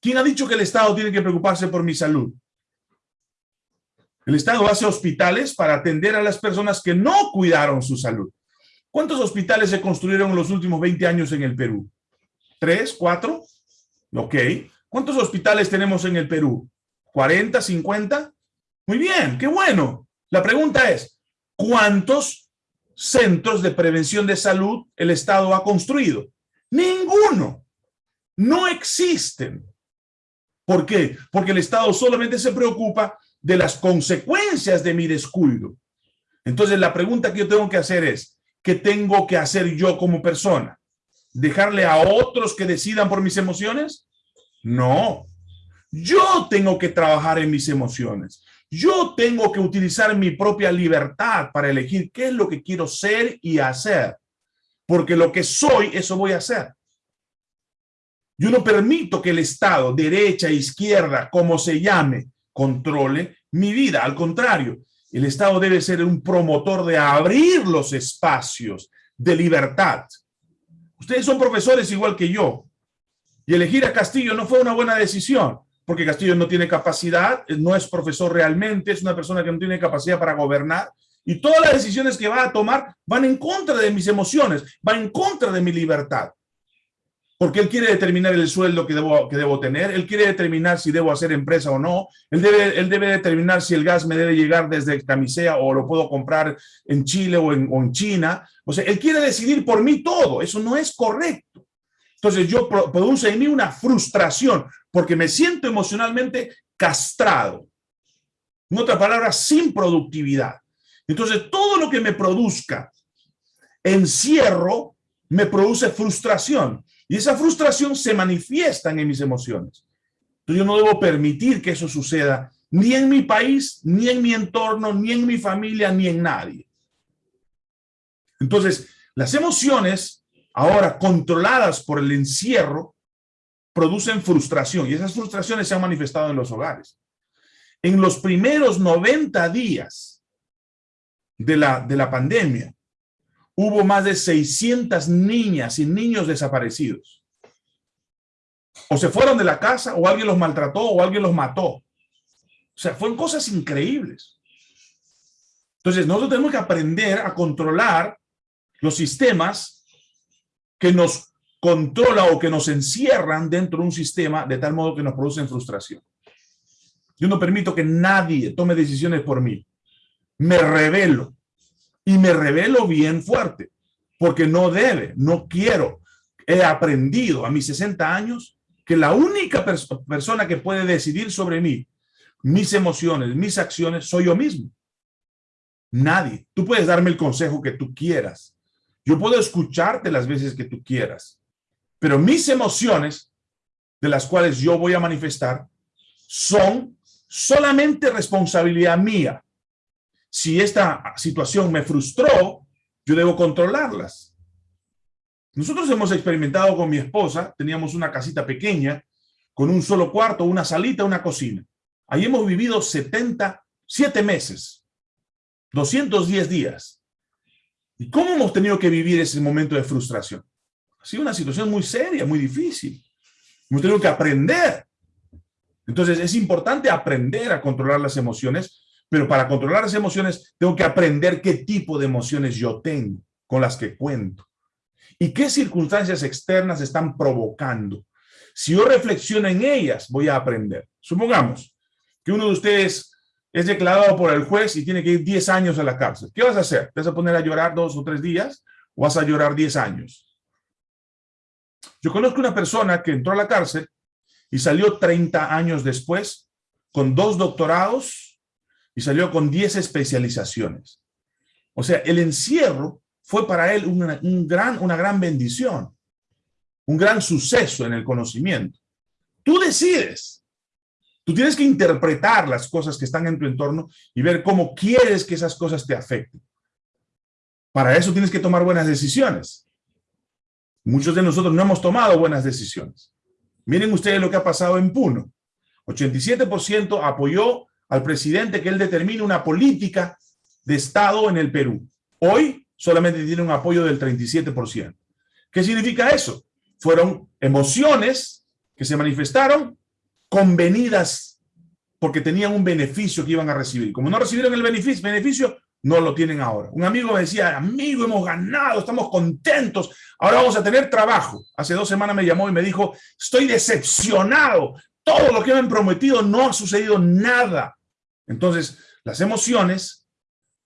¿Quién ha dicho que el Estado tiene que preocuparse por mi salud? El Estado hace hospitales para atender a las personas que no cuidaron su salud. ¿Cuántos hospitales se construyeron en los últimos 20 años en el Perú? ¿Tres? ¿Cuatro? Ok. ¿Cuántos hospitales tenemos en el Perú? ¿40? ¿50? Muy bien, qué bueno. La pregunta es, ¿cuántos centros de prevención de salud el Estado ha construido? Ninguno. No existen. ¿Por qué? Porque el Estado solamente se preocupa de las consecuencias de mi descuido. Entonces la pregunta que yo tengo que hacer es, ¿qué tengo que hacer yo como persona? ¿Dejarle a otros que decidan por mis emociones? No. Yo tengo que trabajar en mis emociones. Yo tengo que utilizar mi propia libertad para elegir qué es lo que quiero ser y hacer. Porque lo que soy, eso voy a hacer. Yo no permito que el Estado, derecha, izquierda, como se llame, controle mi vida. Al contrario, el Estado debe ser un promotor de abrir los espacios de libertad. Ustedes son profesores igual que yo. Y elegir a Castillo no fue una buena decisión, porque Castillo no tiene capacidad, no es profesor realmente, es una persona que no tiene capacidad para gobernar. Y todas las decisiones que va a tomar van en contra de mis emociones, van en contra de mi libertad porque él quiere determinar el sueldo que debo, que debo tener, él quiere determinar si debo hacer empresa o no, él debe, él debe determinar si el gas me debe llegar desde Camisea o lo puedo comprar en Chile o en, o en China. O sea, él quiere decidir por mí todo, eso no es correcto. Entonces yo produce en mí una frustración porque me siento emocionalmente castrado. En otra palabra, sin productividad. Entonces todo lo que me produzca encierro me produce frustración. Y esa frustración se manifiesta en mis emociones. Entonces yo no debo permitir que eso suceda ni en mi país, ni en mi entorno, ni en mi familia, ni en nadie. Entonces, las emociones, ahora controladas por el encierro, producen frustración y esas frustraciones se han manifestado en los hogares. En los primeros 90 días de la, de la pandemia, hubo más de 600 niñas y niños desaparecidos. O se fueron de la casa, o alguien los maltrató, o alguien los mató. O sea, fueron cosas increíbles. Entonces, nosotros tenemos que aprender a controlar los sistemas que nos controlan o que nos encierran dentro de un sistema de tal modo que nos producen frustración. Yo no permito que nadie tome decisiones por mí. Me revelo y me revelo bien fuerte, porque no debe, no quiero. He aprendido a mis 60 años que la única persona que puede decidir sobre mí, mis emociones, mis acciones, soy yo mismo. Nadie. Tú puedes darme el consejo que tú quieras. Yo puedo escucharte las veces que tú quieras. Pero mis emociones, de las cuales yo voy a manifestar, son solamente responsabilidad mía si esta situación me frustró, yo debo controlarlas. Nosotros hemos experimentado con mi esposa, teníamos una casita pequeña, con un solo cuarto, una salita, una cocina. Ahí hemos vivido 77 meses, 210 días. ¿Y cómo hemos tenido que vivir ese momento de frustración? Ha sido una situación muy seria, muy difícil. Hemos tenido que aprender. Entonces es importante aprender a controlar las emociones pero para controlar las emociones, tengo que aprender qué tipo de emociones yo tengo, con las que cuento. Y qué circunstancias externas están provocando. Si yo reflexiono en ellas, voy a aprender. Supongamos que uno de ustedes es declarado por el juez y tiene que ir 10 años a la cárcel. ¿Qué vas a hacer? ¿Te vas a poner a llorar dos o tres días o vas a llorar 10 años? Yo conozco una persona que entró a la cárcel y salió 30 años después con dos doctorados y salió con 10 especializaciones. O sea, el encierro fue para él una, un gran, una gran bendición, un gran suceso en el conocimiento. Tú decides. Tú tienes que interpretar las cosas que están en tu entorno y ver cómo quieres que esas cosas te afecten. Para eso tienes que tomar buenas decisiones. Muchos de nosotros no hemos tomado buenas decisiones. Miren ustedes lo que ha pasado en Puno. 87% apoyó al presidente que él determine una política de Estado en el Perú. Hoy solamente tiene un apoyo del 37%. ¿Qué significa eso? Fueron emociones que se manifestaron convenidas porque tenían un beneficio que iban a recibir. Como no recibieron el beneficio, beneficio no lo tienen ahora. Un amigo me decía, amigo, hemos ganado, estamos contentos, ahora vamos a tener trabajo. Hace dos semanas me llamó y me dijo, estoy decepcionado, todo lo que me han prometido no ha sucedido nada. Entonces, las emociones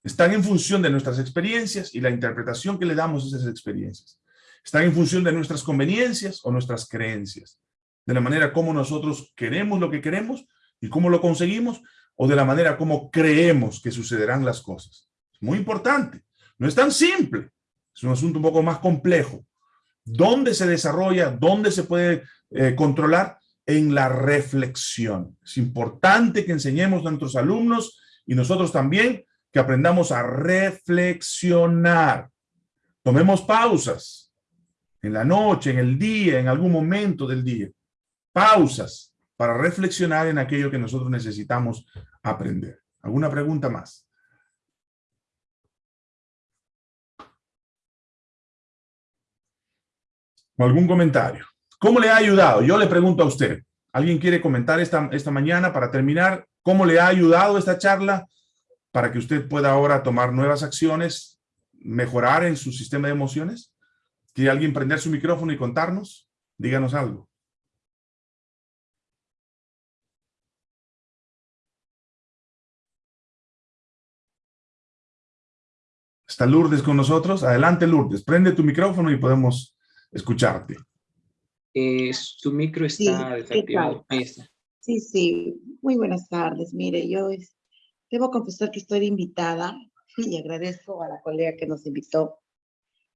están en función de nuestras experiencias y la interpretación que le damos a esas experiencias. Están en función de nuestras conveniencias o nuestras creencias. De la manera como nosotros queremos lo que queremos y cómo lo conseguimos, o de la manera como creemos que sucederán las cosas. Es muy importante. No es tan simple. Es un asunto un poco más complejo. ¿Dónde se desarrolla? ¿Dónde se puede eh, controlar? En la reflexión. Es importante que enseñemos a nuestros alumnos y nosotros también que aprendamos a reflexionar. Tomemos pausas. en la noche, en el día, en algún momento del día. Pausas para reflexionar en aquello que nosotros necesitamos aprender. ¿Alguna pregunta más? ¿O algún comentario? ¿Cómo le ha ayudado? Yo le pregunto a usted. ¿Alguien quiere comentar esta, esta mañana para terminar? ¿Cómo le ha ayudado esta charla para que usted pueda ahora tomar nuevas acciones, mejorar en su sistema de emociones? ¿Quiere alguien prender su micrófono y contarnos? Díganos algo. ¿Está Lourdes con nosotros? Adelante, Lourdes. Prende tu micrófono y podemos escucharte. Eh, su micro está desactivado. Ahí está. Sí, sí. Muy buenas tardes. Mire, yo debo confesar que estoy invitada y agradezco a la colega que nos invitó.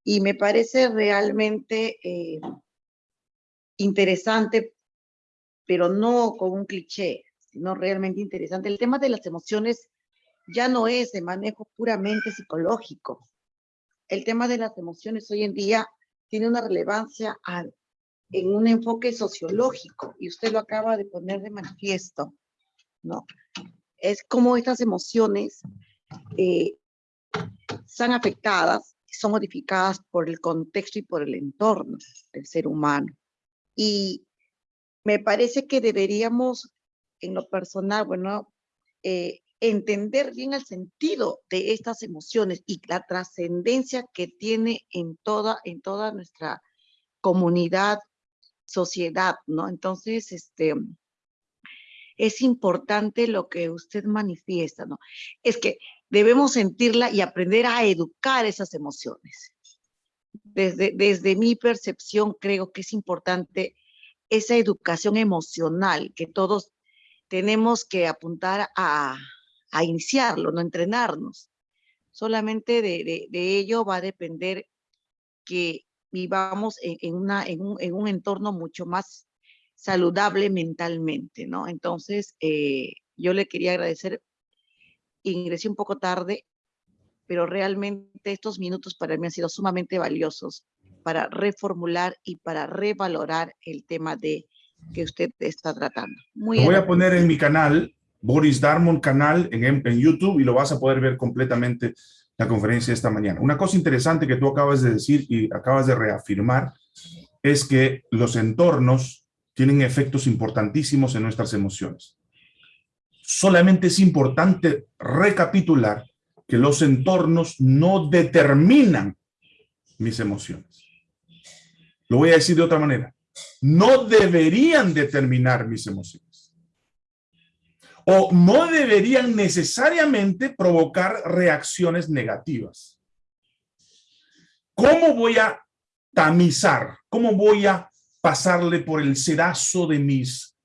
Y me parece realmente eh, interesante, pero no con un cliché, sino realmente interesante. El tema de las emociones ya no es de manejo puramente psicológico. El tema de las emociones hoy en día tiene una relevancia en un enfoque sociológico, y usted lo acaba de poner de manifiesto, ¿no? Es como estas emociones eh, son afectadas, son modificadas por el contexto y por el entorno del ser humano. Y me parece que deberíamos, en lo personal, bueno, eh, entender bien el sentido de estas emociones y la trascendencia que tiene en toda, en toda nuestra comunidad, sociedad, ¿no? Entonces, este, es importante lo que usted manifiesta, ¿no? Es que debemos sentirla y aprender a educar esas emociones. Desde, desde mi percepción, creo que es importante esa educación emocional que todos tenemos que apuntar a, a iniciarlo, no entrenarnos. Solamente de, ello va a depender que vivamos en, una, en, un, entorno mucho más saludable mentalmente, ¿no? Entonces, eh, yo le quería agradecer, ingresé un poco tarde, pero realmente estos minutos para mí han sido sumamente valiosos para reformular y para revalorar el tema de que usted está tratando. Muy voy a poner en mi canal Boris Darmon canal en, en YouTube y lo vas a poder ver completamente la conferencia esta mañana. Una cosa interesante que tú acabas de decir y acabas de reafirmar es que los entornos tienen efectos importantísimos en nuestras emociones. Solamente es importante recapitular que los entornos no determinan mis emociones. Lo voy a decir de otra manera. No deberían determinar mis emociones o no deberían necesariamente provocar reacciones negativas. ¿Cómo voy a tamizar? ¿Cómo voy a pasarle por el sedazo de mis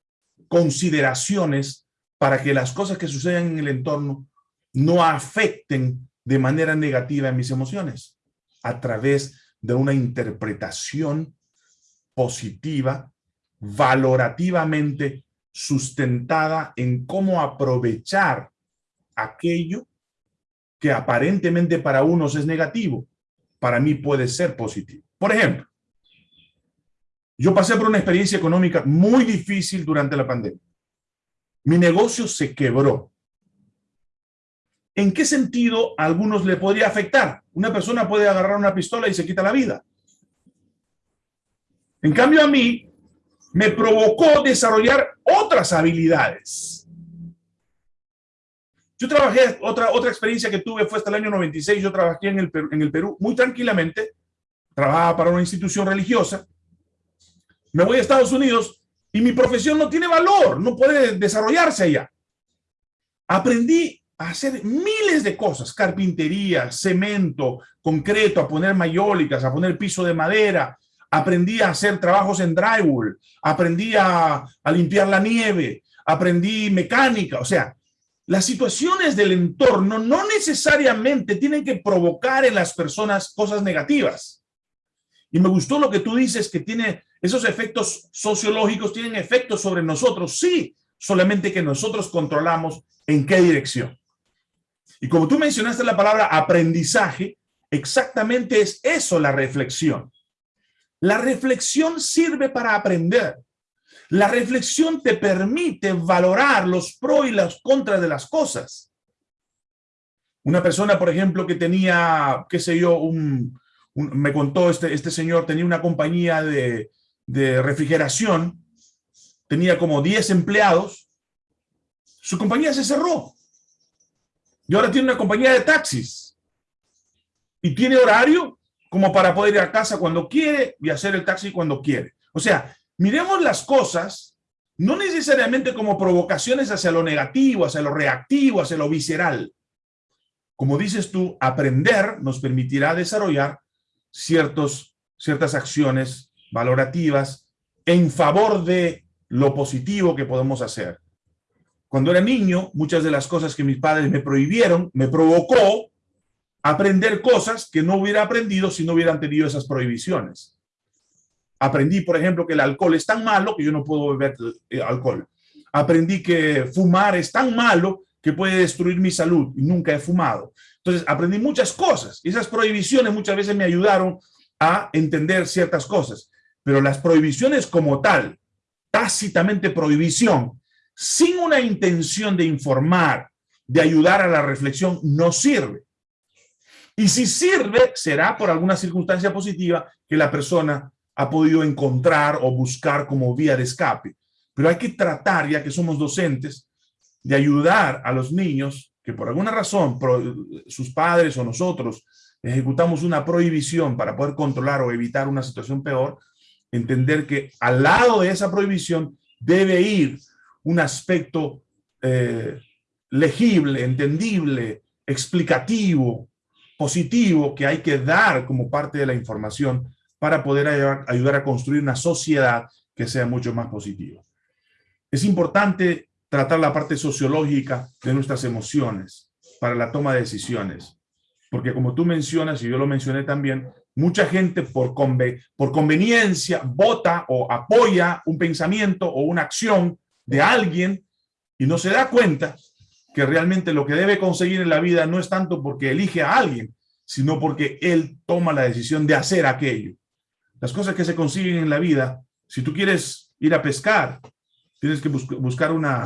consideraciones para que las cosas que suceden en el entorno no afecten de manera negativa en mis emociones? A través de una interpretación positiva, valorativamente sustentada en cómo aprovechar aquello que aparentemente para unos es negativo, para mí puede ser positivo. Por ejemplo, yo pasé por una experiencia económica muy difícil durante la pandemia. Mi negocio se quebró. ¿En qué sentido a algunos le podría afectar? Una persona puede agarrar una pistola y se quita la vida. En cambio a mí, me provocó desarrollar otras habilidades. Yo trabajé, otra, otra experiencia que tuve fue hasta el año 96, yo trabajé en el, en el Perú muy tranquilamente, trabajaba para una institución religiosa, me voy a Estados Unidos y mi profesión no tiene valor, no puede desarrollarse allá. Aprendí a hacer miles de cosas, carpintería, cemento, concreto, a poner mayólicas, a poner piso de madera, aprendí a hacer trabajos en drywall, aprendí a, limpiar la nieve, aprendí mecánica, o sea, las situaciones del entorno no necesariamente tienen que provocar en las personas cosas negativas. Y me gustó lo que tú dices, que tiene esos efectos sociológicos, tienen efectos sobre nosotros. Sí, solamente que nosotros controlamos en qué dirección. Y como tú mencionaste la palabra aprendizaje, exactamente es eso la reflexión. La reflexión sirve para aprender. La reflexión te permite valorar los pros y los contras de las cosas. Una persona, por ejemplo, que tenía, qué sé yo, un, me contó este, este señor, tenía una compañía de, de refrigeración, tenía como 10 empleados, su compañía se cerró. Y ahora tiene una compañía de taxis. Y tiene horario como para poder ir a casa cuando quiere y hacer el taxi cuando quiere. O sea, miremos las cosas no necesariamente como provocaciones hacia lo negativo, hacia lo reactivo, hacia lo visceral. Como dices tú, aprender nos permitirá desarrollar ciertos, ciertas acciones valorativas en favor de lo positivo que podemos hacer. Cuando era niño, muchas de las cosas que mis padres me prohibieron, me provocó aprender cosas que no hubiera aprendido si no hubieran tenido esas prohibiciones. Aprendí, por ejemplo, que el alcohol es tan malo que yo no puedo beber eh, alcohol. Aprendí que fumar es tan malo que puede destruir mi salud y nunca he fumado. Entonces, aprendí muchas cosas. Esas prohibiciones muchas veces me ayudaron a entender ciertas cosas. Pero las prohibiciones como tal, tácitamente prohibición, sin una intención de informar, de ayudar a la reflexión, no sirve. Y si sirve, será por alguna circunstancia positiva que la persona ha podido encontrar o buscar como vía de escape. Pero hay que tratar, ya que somos docentes, de ayudar a los niños que por alguna razón sus padres o nosotros ejecutamos una prohibición para poder controlar o evitar una situación peor, entender que al lado de esa prohibición debe ir un aspecto eh, legible, entendible, explicativo, positivo que hay que dar como parte de la información para poder ayudar a construir una sociedad que sea mucho más positiva. Es importante tratar la parte sociológica de nuestras emociones para la toma de decisiones. Porque como tú mencionas, y yo lo mencioné también, mucha gente por, conveniencia vota o apoya un pensamiento o una acción de alguien y no se da cuenta que realmente lo que debe conseguir en la vida no es tanto porque elige a alguien, sino porque él toma la decisión de hacer aquello. Las cosas que se consiguen en la vida, si tú quieres ir a pescar, Tienes que buscar una,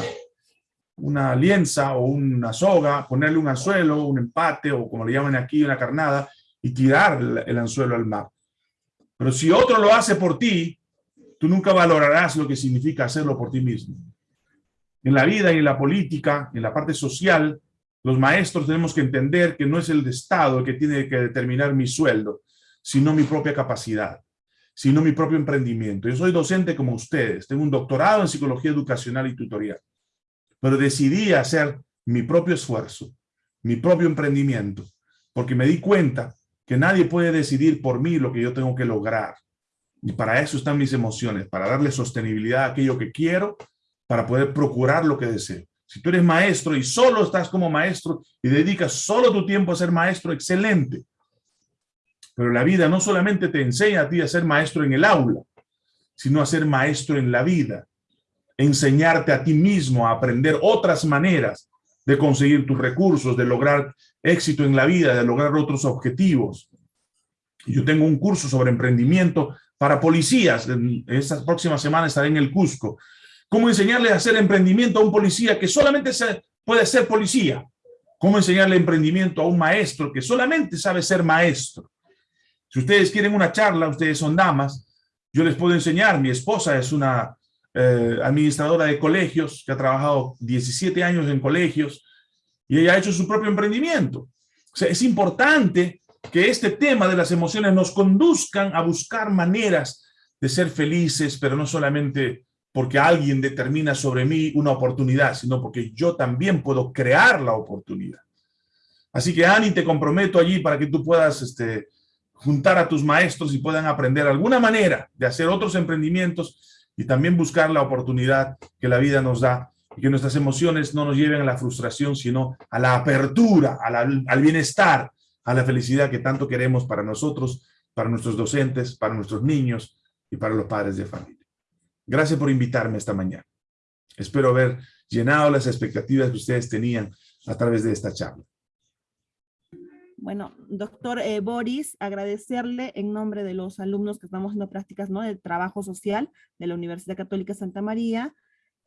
una lienza o una soga, ponerle un anzuelo, un empate o como le llaman aquí, una carnada y tirar el anzuelo al mar. Pero si otro lo hace por ti, tú nunca valorarás lo que significa hacerlo por ti mismo. En la vida y en la política, en la parte social, los maestros tenemos que entender que no es el Estado el que tiene que determinar mi sueldo, sino mi propia capacidad sino mi propio emprendimiento. Yo soy docente como ustedes, tengo un doctorado en psicología educacional y tutorial, pero decidí hacer mi propio esfuerzo, mi propio emprendimiento, porque me di cuenta que nadie puede decidir por mí lo que yo tengo que lograr. Y para eso están mis emociones, para darle sostenibilidad a aquello que quiero, para poder procurar lo que deseo. Si tú eres maestro y solo estás como maestro y dedicas solo tu tiempo a ser maestro, excelente. Pero la vida no solamente te enseña a ti a ser maestro en el aula, sino a ser maestro en la vida. Enseñarte a ti mismo a aprender otras maneras de conseguir tus recursos, de lograr éxito en la vida, de lograr otros objetivos. Yo tengo un curso sobre emprendimiento para policías. En esta próxima semana estaré en el Cusco. ¿Cómo enseñarle a hacer emprendimiento a un policía que solamente puede ser policía? ¿Cómo enseñarle emprendimiento a un maestro que solamente sabe ser maestro? Si ustedes quieren una charla, ustedes son damas, yo les puedo enseñar. Mi esposa es una eh, administradora de colegios que ha trabajado 17 años en colegios y ella ha hecho su propio emprendimiento. Es importante que este tema de las emociones nos conduzcan a buscar maneras de ser felices, pero no solamente porque alguien determina sobre mí una oportunidad, sino porque yo también puedo crear la oportunidad. Así que, Ani, te comprometo allí para que tú puedas este, juntar a tus maestros y puedan aprender alguna manera de hacer otros emprendimientos y también buscar la oportunidad que la vida nos da y que nuestras emociones no nos lleven a la frustración, sino a la apertura, al bienestar, a la felicidad que tanto queremos para nosotros, para nuestros docentes, para nuestros niños y para los padres de familia. Gracias por invitarme esta mañana. Espero haber llenado las expectativas que ustedes tenían a través de esta charla. Bueno, doctor eh, Boris, agradecerle en nombre de los alumnos que estamos haciendo prácticas ¿no? de trabajo social de la Universidad Católica Santa María,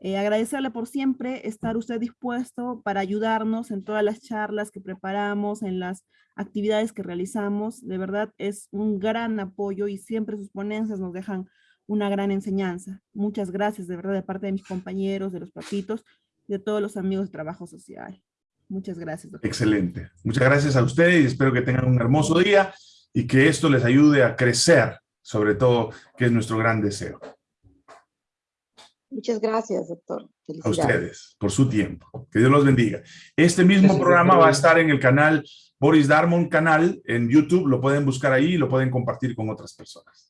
eh, agradecerle por siempre estar usted dispuesto para ayudarnos en todas las charlas que preparamos, en las actividades que realizamos. De verdad es un gran apoyo y siempre sus ponencias nos dejan una gran enseñanza. Muchas gracias de verdad de parte de mis compañeros, de los papitos, de todos los amigos de trabajo social. Muchas gracias. Doctor. Excelente. Muchas gracias a ustedes y espero que tengan un hermoso día y que esto les ayude a crecer, sobre todo, que es nuestro gran deseo. Muchas gracias, doctor. A ustedes, por su tiempo. Que Dios los bendiga. Este mismo gracias, programa doctor. va a estar en el canal Boris Darmon canal en YouTube. Lo pueden buscar ahí y lo pueden compartir con otras personas.